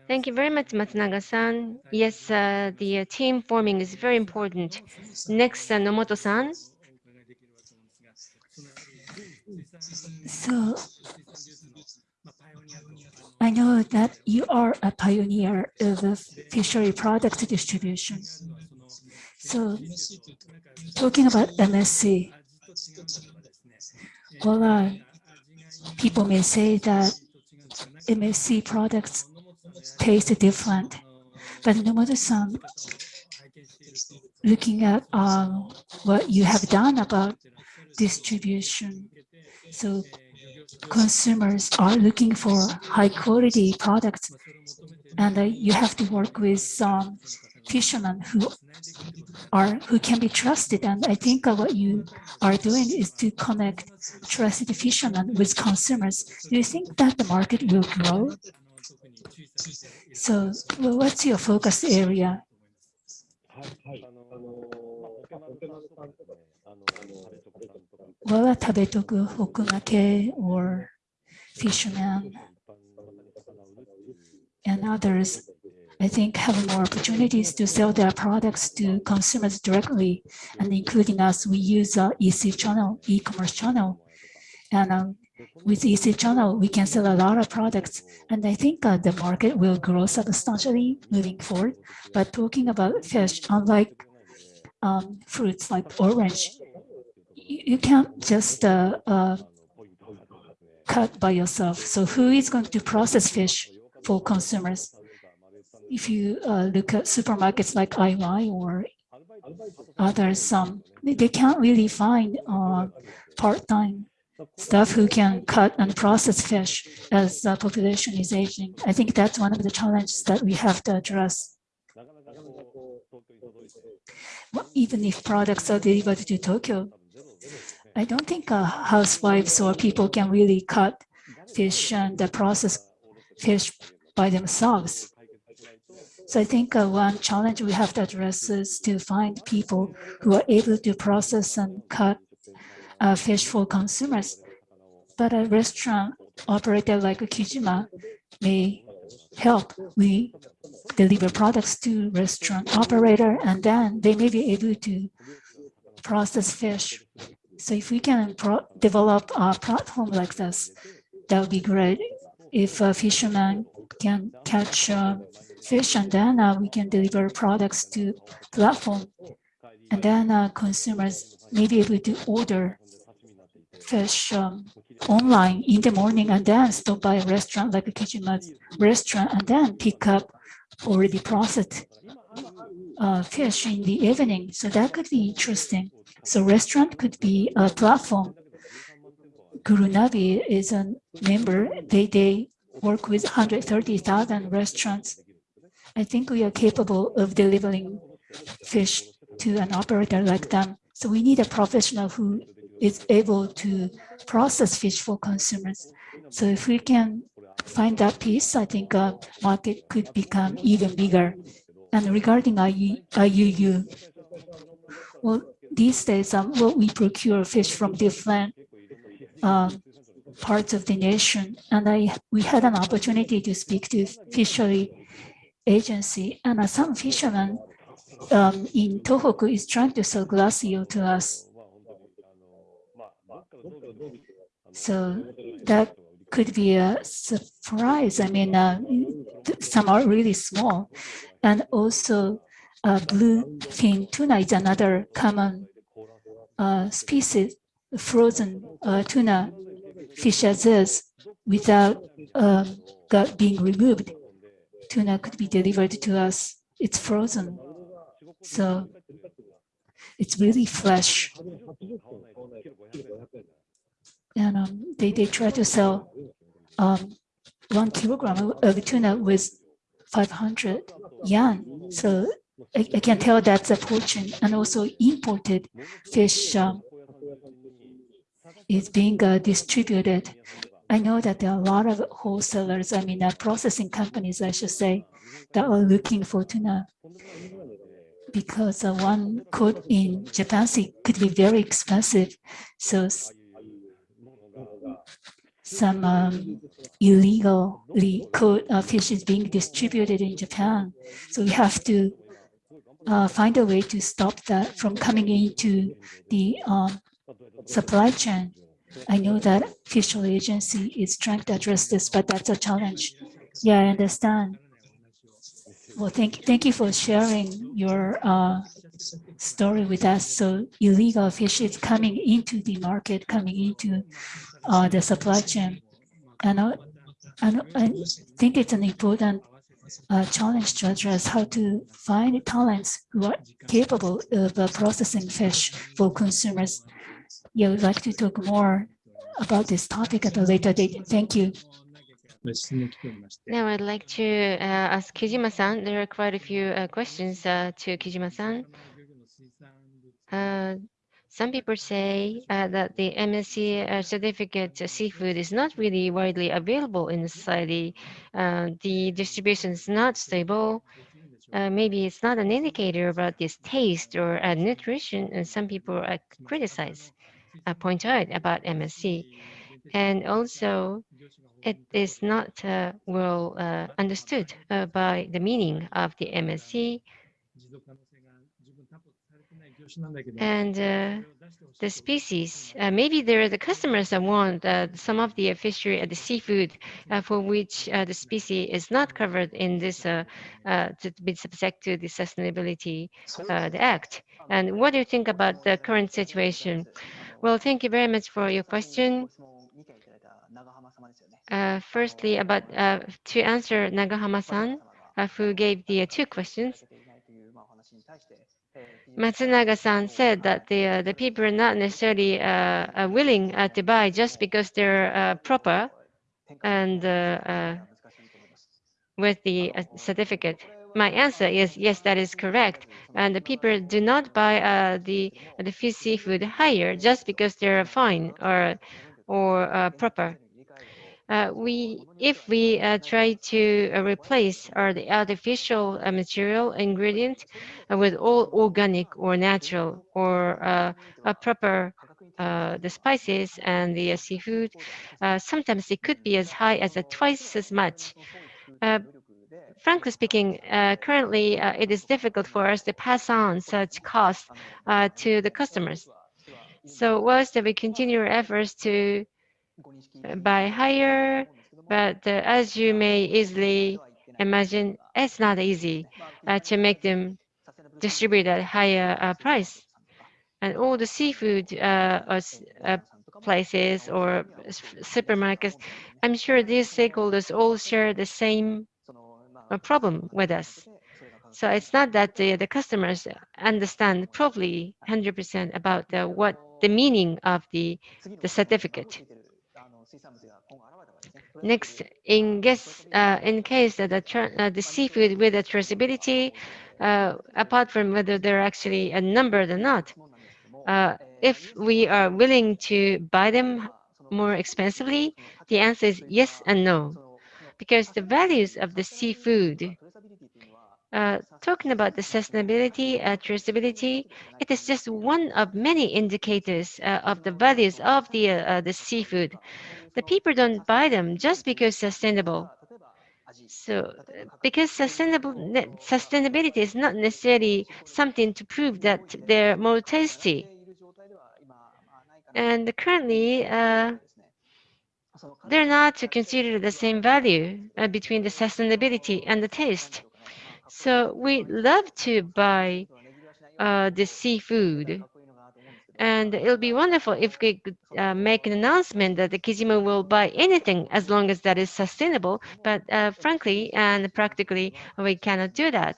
[SPEAKER 2] Thank you very much, Matsunaga-san. Yes, the team forming is very important. Next, Nomoto-san.
[SPEAKER 3] So, I know that you are a pioneer of fishery product distribution. So talking about MSC,
[SPEAKER 5] all
[SPEAKER 3] our uh, people may say that MSC products taste different, but Nomoto-san, looking at um, what you have done about distribution, so consumers are looking for high quality products and uh, you have to work with um, fishermen who are who can be trusted. And I think what you are doing is to connect trusted fishermen with consumers. Do you think that the market will grow? So well, what's your focus area? Wawa Tabetoku Hokumake or fishermen and others I think have more opportunities to sell their products to consumers directly, and including us, we use a EC channel, e-commerce channel, and um, with EC channel, we can sell a lot of products, and I think uh, the market will grow substantially moving forward. But talking about fish, unlike um, fruits like orange, you, you can't just uh, uh, cut by yourself. So who is going to process fish for consumers? if you uh, look at supermarkets like IY or others, um, they can't really find uh, part-time staff who can cut and process fish as the population is aging. I think that's one of the challenges that we have to address. Even if products are delivered to Tokyo, I don't think uh, housewives or people can really cut fish and uh, process fish by themselves. So I think uh, one challenge we have to address is to find people who are able to process and cut uh, fish for consumers. But a restaurant operator like Kijima may help. We deliver products to restaurant operator and then they may be able to process fish. So if we can develop a platform like this, that would be great. If a fisherman can catch uh, fish and then uh, we can deliver products to platform and then uh, consumers may be able to order fish um, online in the morning and then stop by a restaurant like a Kijima's restaurant and then pick up already processed uh, fish in the evening. So that could be interesting. So restaurant could be a platform. Gurunavi is a member. They, they work with 130,000 restaurants. I think we are capable of delivering fish to an operator like them. So we need a professional who is able to process fish for consumers. So if we can find that piece, I think uh, market could become even bigger. And regarding IUU, well, these days um, well, we procure fish from different um, parts of the nation. And I we had an opportunity to speak to fishery agency and uh, some fishermen um, in Tohoku is trying to sell glass eel to us. So that could be a surprise. I mean, uh, some are really small. And also uh, bluefin tuna is another common uh, species, frozen uh, tuna fish as is without um, being removed. Tuna could be delivered to us. It's frozen. So it's really fresh. And um, they, they try to sell um, one kilogram of tuna with 500 yen. So I, I, can tell that's a fortune. And also imported fish um, is being uh, distributed. I know that there are a lot of wholesalers, I mean, uh, processing companies, I should say, that are looking for tuna because uh, one caught in Japan could be very expensive. So some um, illegally caught uh, fish is being distributed in Japan. So we have to uh, find a way to stop that from coming into the um, supply chain. I know that official agency is trying to address this, but that's a challenge. Yeah, I understand. Well, thank, thank you for sharing your uh, story with us. So illegal fish is coming into the market, coming into uh, the supply chain. And, uh, and I think it's an important uh, challenge to address how to find talents who are capable of uh, processing fish for consumers. Yeah, we'd like to talk more about this topic at a later date. Thank you.
[SPEAKER 2] Now I'd like to uh, ask Kijima-san. There are quite a few uh, questions uh, to Kijima-san. Uh, some people say uh, that the MSC uh, certificate seafood is not really widely available in society. the distribution is not stable. maybe it's not an indicator about this taste or nutrition, and some people criticize, point out about MSC. And also, it is not uh, well uh, understood uh, by the meaning of the MSC. And uh, the species, uh, maybe there are the customers that want uh, some of the fishery, the seafood for which the species is not covered in this to be subject to the sustainability the act. And what do you think about the current situation? Well, thank you very much for your question. Uh, firstly, about uh, to answer Nagahama-san, uh, who gave the uh, two questions. Matsunaga-san said that the uh, the people are not necessarily uh, willing to buy just because they're proper and with the certificate. My answer is yes, that is correct. And the people do not buy uh, the the fish seafood higher just because they're fine or or uh, proper. Uh, we, if we uh, try to uh, replace or the artificial uh, material ingredient uh, with all organic or natural or a proper the spices and the seafood, sometimes it could be as high as twice as much frankly speaking, uh, currently uh, it is difficult for us to pass on such costs uh, to the customers. So whilst we continue our efforts to buy higher, but as you may easily imagine, it's not easy to make them distribute at higher price. And all the seafood places or supermarkets, I'm sure these stakeholders all share the same a problem with us. So it's not that the, the customers understand probably 100% about the, what the meaning of the, the certificate. Next, in, guess, uh, in case that the, uh, the seafood with the traceability, uh, apart from whether they're actually a number or not, uh, if we are willing to buy them more expensively, the answer is yes and no because the values of the seafood, uh, talking about the sustainability, uh, traceability, it is just one of many indicators uh, of the values of the, uh, the seafood. The people don't buy them just because sustainable. So, because sustainable sustainability is not necessarily something to prove that they're more tasty. And currently, uh, they're not to consider the same value uh, between the sustainability and the taste. So we love to buy uh, the seafood. And it'll be wonderful if we could uh, make an announcement that the Kijima will buy anything as long as that is sustainable. But uh, frankly and practically, we cannot do that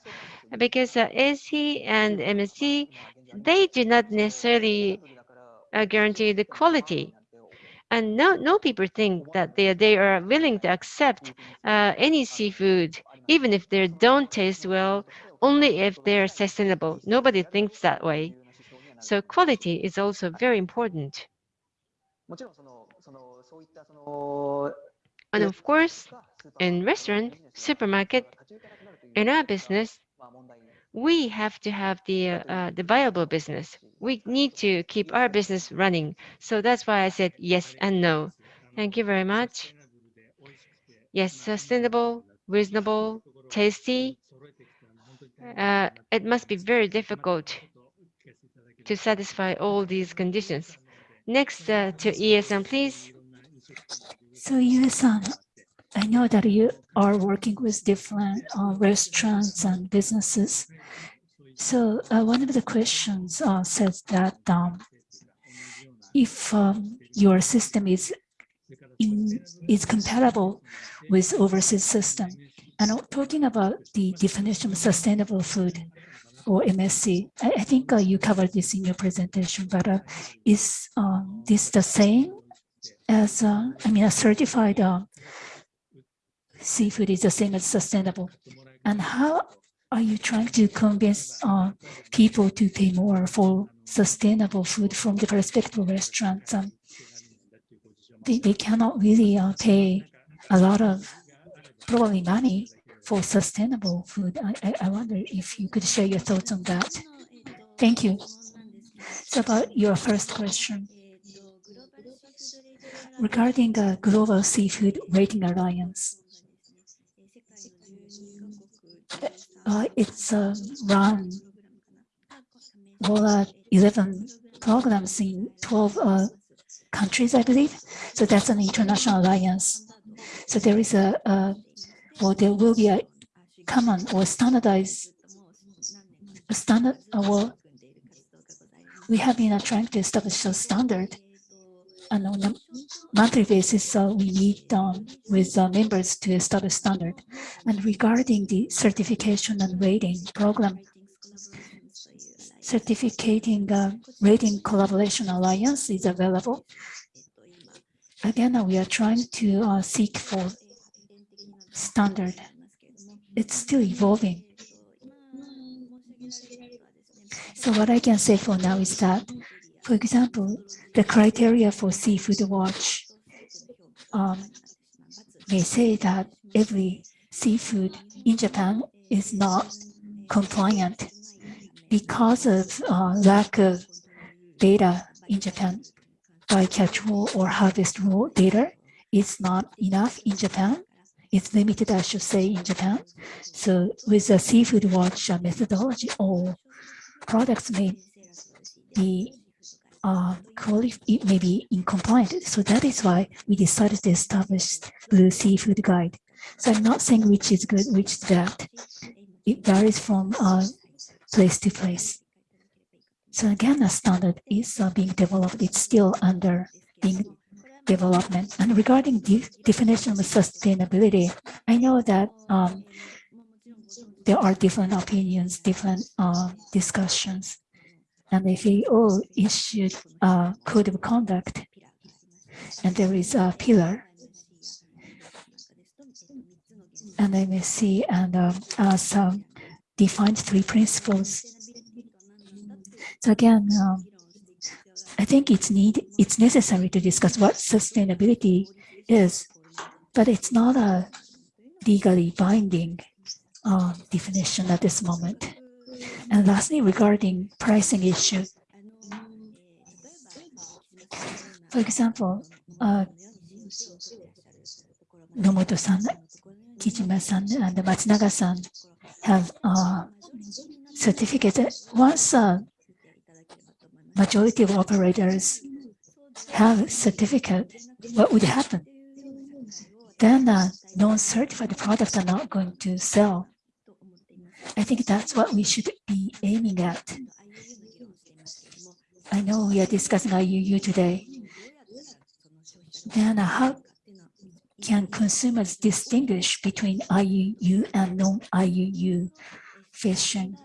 [SPEAKER 2] because uh, ASC and MSC, they do not necessarily uh, guarantee the quality and no, no people think that they, they are willing to accept uh, any seafood, even if they don't taste well, only if they're sustainable. Nobody thinks that way. So quality is also very important. And of course, in restaurant, supermarket, in our business, we have to have the uh, the viable business. We need to keep our business running. So that's why I said yes and no. Thank you very much. Yes, sustainable, reasonable, tasty. Uh, it must be very difficult to satisfy all these conditions. Next uh, to ESN, please.
[SPEAKER 3] So ESN, I know that you are working with different uh, restaurants and businesses. So uh, one of the questions uh, says that um, if um, your system is in, is compatible with overseas system, and talking about the definition of sustainable food or MSC, I, I think uh, you covered this in your presentation, but uh, is um, this the same as, uh, I mean, a certified seafood is the same as sustainable? And how are you trying to convince uh, people to pay more for sustainable food from the perspective of restaurants? Um, they, they cannot really uh, pay a lot of probably money for sustainable food. I, I, I wonder if you could share your thoughts on that. Thank you. So about your first question. Regarding the Global Seafood Rating Alliance, uh, it's uh, run well, uh, 11 programs in 12 uh, countries, I believe. So that's an international alliance. So there is a, a well, there will be a common or standardized standard. Uh, well, we have been uh, trying to establish a standard and on a monthly basis, uh, we meet um, with uh, members to establish standard. And regarding the certification and rating program, certificating uh, rating collaboration alliance is available. Again, we are trying to uh, seek for standard. It's still evolving. So what I can say for now is that for example, the criteria for seafood watch um, may say that every seafood in Japan is not compliant because of uh, lack of data in Japan. Bycatch rule or harvest rule data is not enough in Japan. It's limited, I should say, in Japan. So with the seafood watch methodology, all products may be uh, it may be incompliant. So that is why we decided to establish Blue Seafood Guide. So I'm not saying which is good, which is bad. It varies from uh, place to place. So again, a standard is uh, being developed. It's still under being development. And regarding the definition of sustainability, I know that um, there are different opinions, different uh, discussions. And the FAO issued a code of conduct, and there is a pillar, and MSC and um, as um, defined three principles. So again, um, I think it's need it's necessary to discuss what sustainability is, but it's not a legally binding uh, definition at this moment. And lastly, regarding pricing issue, for example, uh, Nomoto-san, Kijima-san, and Matsunaga-san have uh, certificate. Once uh, majority of operators have certificate, what would happen? Then uh, non-certified products are not going to sell. I think that's what we should be aiming at. I know we are discussing IUU today. Then how can consumers distinguish between IUU and non-IUU fishing?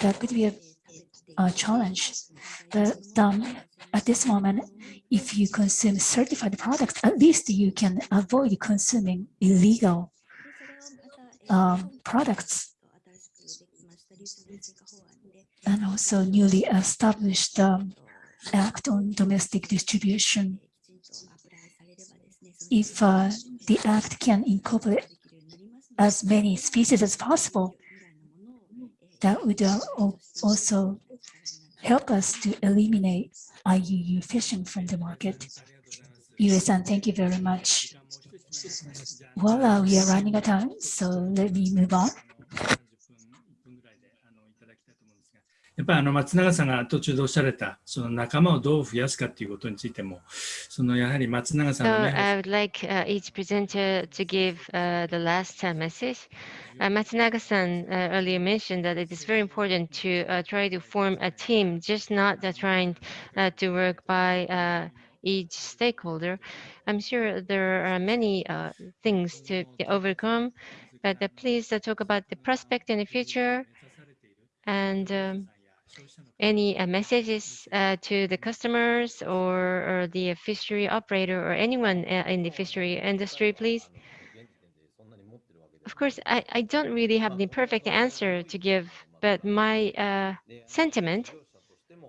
[SPEAKER 3] That could be a, a challenge. But um, at this moment, if you consume certified products, at least you can avoid consuming illegal um, products. And also newly established um, Act on Domestic Distribution. If uh, the Act can incorporate as many species as possible, that would uh, also help us to eliminate IUU fishing from the market. Yue-san, thank you very much. Well, uh, we are running out of time, so let me move on.
[SPEAKER 5] やっぱりあの松永さんが途中でおっしゃられたその仲間をどう増やすかということについてもそのやはり松永さん
[SPEAKER 2] So
[SPEAKER 5] の
[SPEAKER 2] I
[SPEAKER 5] ね
[SPEAKER 2] would like uh, each presenter to give uh, the last uh, message. Uh, Matsunaga-san uh, earlier mentioned that it is very important to uh, try to form a team, just not uh, trying uh, to work by uh, each stakeholder. I'm sure there are many uh, things to overcome, but uh, please uh, talk about the prospect in the future and um, any uh, messages uh, to the customers or, or the fishery operator or anyone uh, in the fishery industry, please? Of course, I, I don't really have the perfect answer to give, but my sentiment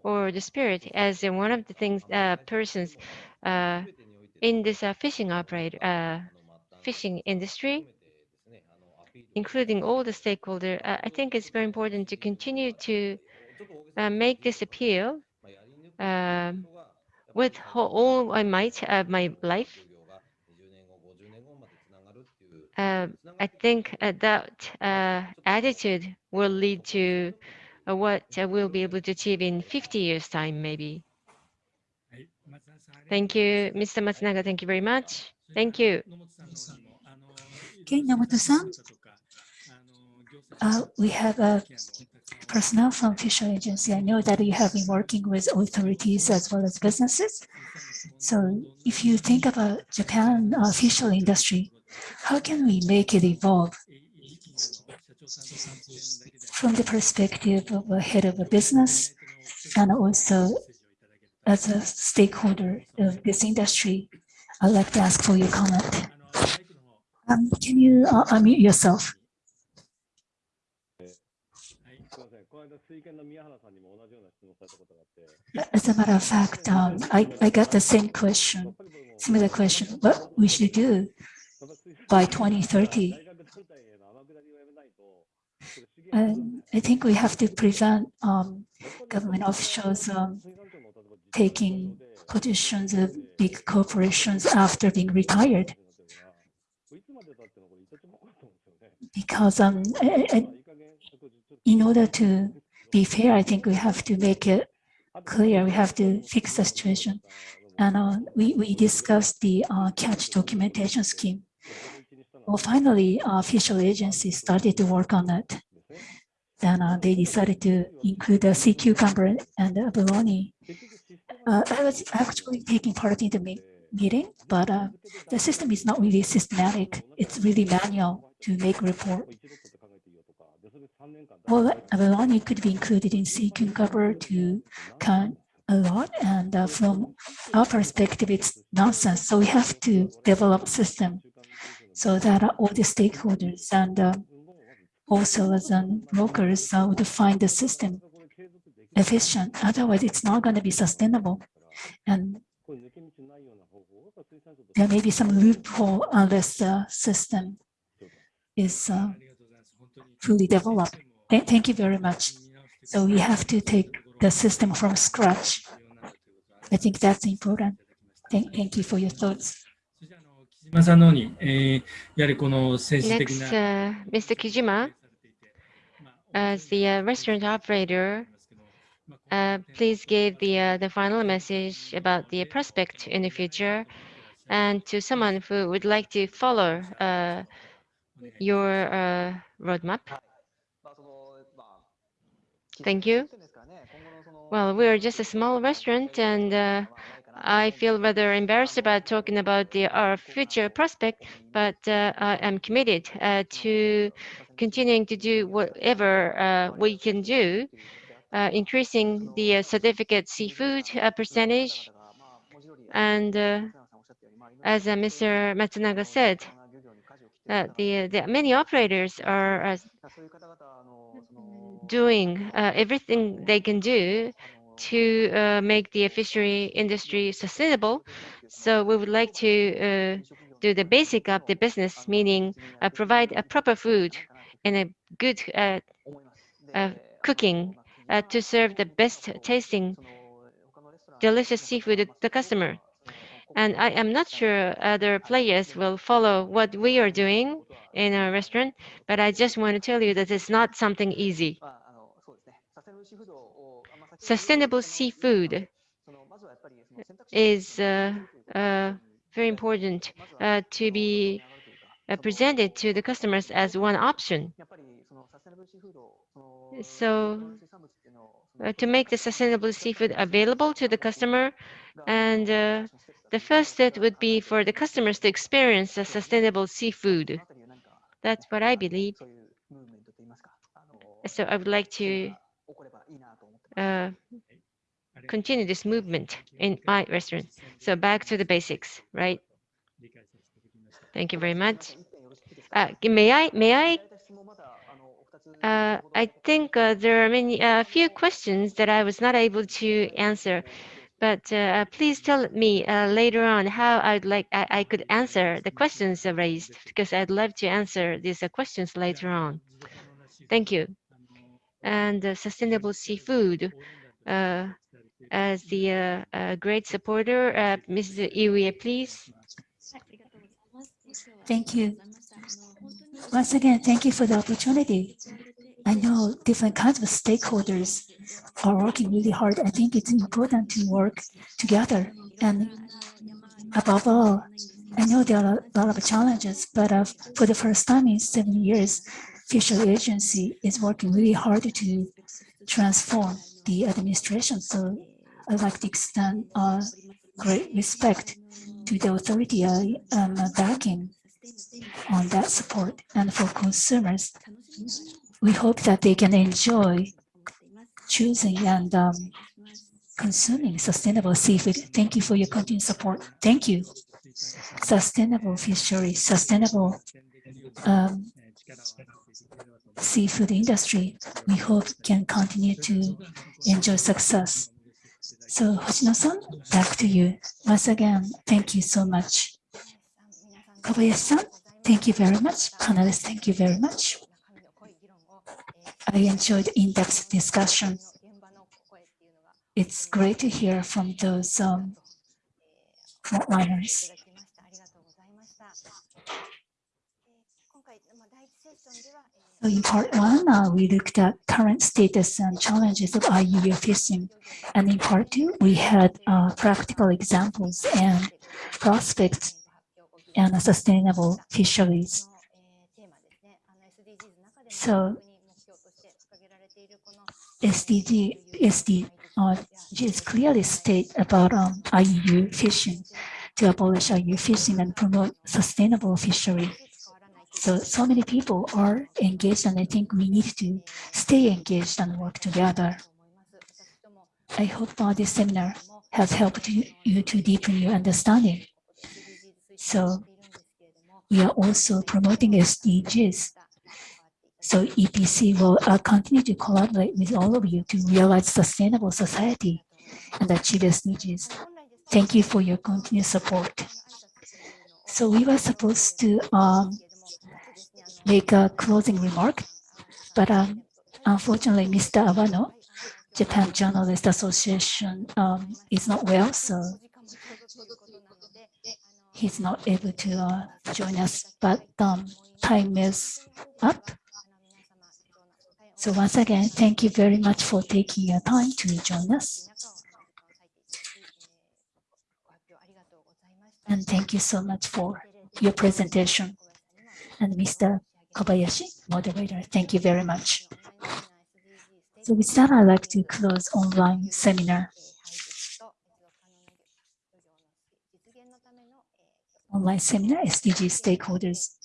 [SPEAKER 2] or the spirit as one of the things uh, persons uh, in this uh, fishing operator uh, fishing industry, including all the stakeholders, uh, I think it's very important to continue to make this appeal um, with all my might of my life. Uh, I think that attitude will lead to uh, what we'll be able to achieve in 50 years' time, maybe. Thank you, Mr. Matsunaga. Thank you very much. Thank you.
[SPEAKER 3] Okay,
[SPEAKER 5] Nomoto-san.
[SPEAKER 3] Uh, we have a personnel from Fisher Agency. I know that you have been working with authorities as well as businesses. So if you think about Japan uh, official industry, how can we make it evolve? from the perspective of a head of a business and also as a stakeholder of this industry, I'd like to ask for your comment. Um, can you uh, unmute yourself?
[SPEAKER 8] Uh,
[SPEAKER 3] as a matter of fact, um, I, I got the same question, similar question, what we should do by 2030. And I think we have to prevent um, government officials um, taking positions of big corporations after being retired. Because um, I- I- in order to be fair, I think we have to make it clear, we have to fix the situation. And uh, we, we discussed the uh, catch documentation scheme. Well, finally, official agencies started to work on it. Then uh, they decided to include the sea cucumber and the abalone. Uh, I was actually taking part in the me- meeting, but uh, the system is not really systematic. It's really manual to make report. Well, abalone could be included in sea cucumber to count a lot, and uh, from our perspective, it's nonsense. So we have to develop system so that uh, all the stakeholders and also as um, brokers would find the system efficient. Otherwise, it's not going to be sustainable. And there may be some loophole unless the system is uh, fully developed. Th- Thank you very much. So we have to take the system from scratch. I think that's important. Thank, thank you for your thoughts.
[SPEAKER 2] Next, uh, Mr. Kijima, as the uh, restaurant operator, uh, please give the uh, the final message about the prospect in the future, and to someone who would like to follow uh, your uh, roadmap. Thank you. Well, we are just a small restaurant, and I feel rather embarrassed about talking about the, our future prospect, but uh, I am committed uh, to continuing to do whatever uh, we can do, uh, increasing the uh, certificate seafood uh, percentage. And as Mr. Matsunaga said, the, the many operators are doing everything they can do to uh, make the fishery industry sustainable. So we would like to uh, do the basic of the business, meaning uh, provide a proper food and a good uh, uh, cooking uh, to serve the best tasting, delicious seafood to the customer. And I am not sure other players will follow what we are doing in our restaurant, but I just want to tell you that it's not something easy. Sustainable seafood is uh, uh, very important uh, to be uh, presented to the customers as one option. So uh, to make the sustainable seafood available to the customer, and the first step would be for the customers to experience the sustainable seafood. That's what I believe. So I would like to uh, continue this movement in my restaurant. So back to the basics, right? Thank you very much. Uh, may I, may I, uh, I think uh, there are many, a few questions that I was not able to answer, but uh, please tell me uh, later on how I'd like, I, I could answer the questions raised, because I'd love to answer these uh, questions later on. Thank you. And sustainable seafood, uh, as the uh, uh, great supporter, Mrs. Iwie, please.
[SPEAKER 3] Thank you. Once again, thank you for the opportunity. I know different kinds of stakeholders are working really hard. I think it's important to work together. And above all, I know there are a lot of challenges, but uh, for the first time in seven years, Fishery Agency is working really hard to transform the administration. So I'd like to extend uh, great respect to the authority I am backing on that support. And for consumers, we hope that they can enjoy choosing and um, consuming sustainable seafood. Thank you for your continued support. Thank you. Sustainable fisheries, sustainable um, seafood industry, we hope can continue to enjoy success. So Hoshino-san, back to you. Once again, thank you so much. Kobayashi-san, thank you very much. Panelists, thank you very much. I enjoyed in-depth discussion. It's great to hear from those um, frontliners. So in part one, uh, we looked at current status and challenges of IUU fishing. And in part two, we had uh, practical examples and prospects and sustainable fisheries. So SDG, SD, uh, just clearly state about um, IUU fishing to abolish IUU fishing and promote sustainable fishery. So, so many people are engaged and I think we need to stay engaged and work together. I hope uh, this seminar has helped you, you to deepen your understanding. So we are also promoting SDGs. So EPC will uh, continue to collaborate with all of you to realize sustainable society and achieve SDGs. Thank you for your continued support. So we were supposed to um, make a closing remark, but um, unfortunately, Mr. Awano, Japan Journalist Association, um, is not well, so he's not able to uh, join us, but um, time is up. So once again, thank you very much for taking your time to join us. And thank you so much for your presentation. And Mr. Kobayashi, moderator, thank you very much. So with that, I'd like to close online seminar. Online seminar, SDG stakeholders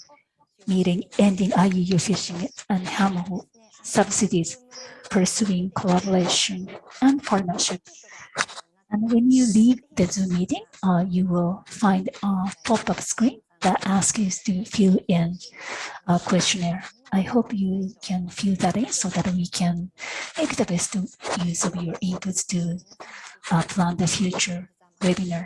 [SPEAKER 3] meeting ending IUU fishing and harmful subsidies, pursuing collaboration and partnership. And when you leave the Zoom meeting, uh, you will find a pop-up screen that asks you to fill in a questionnaire. I hope you can fill that in so that we can make the best use of your inputs to uh, plan the future webinar.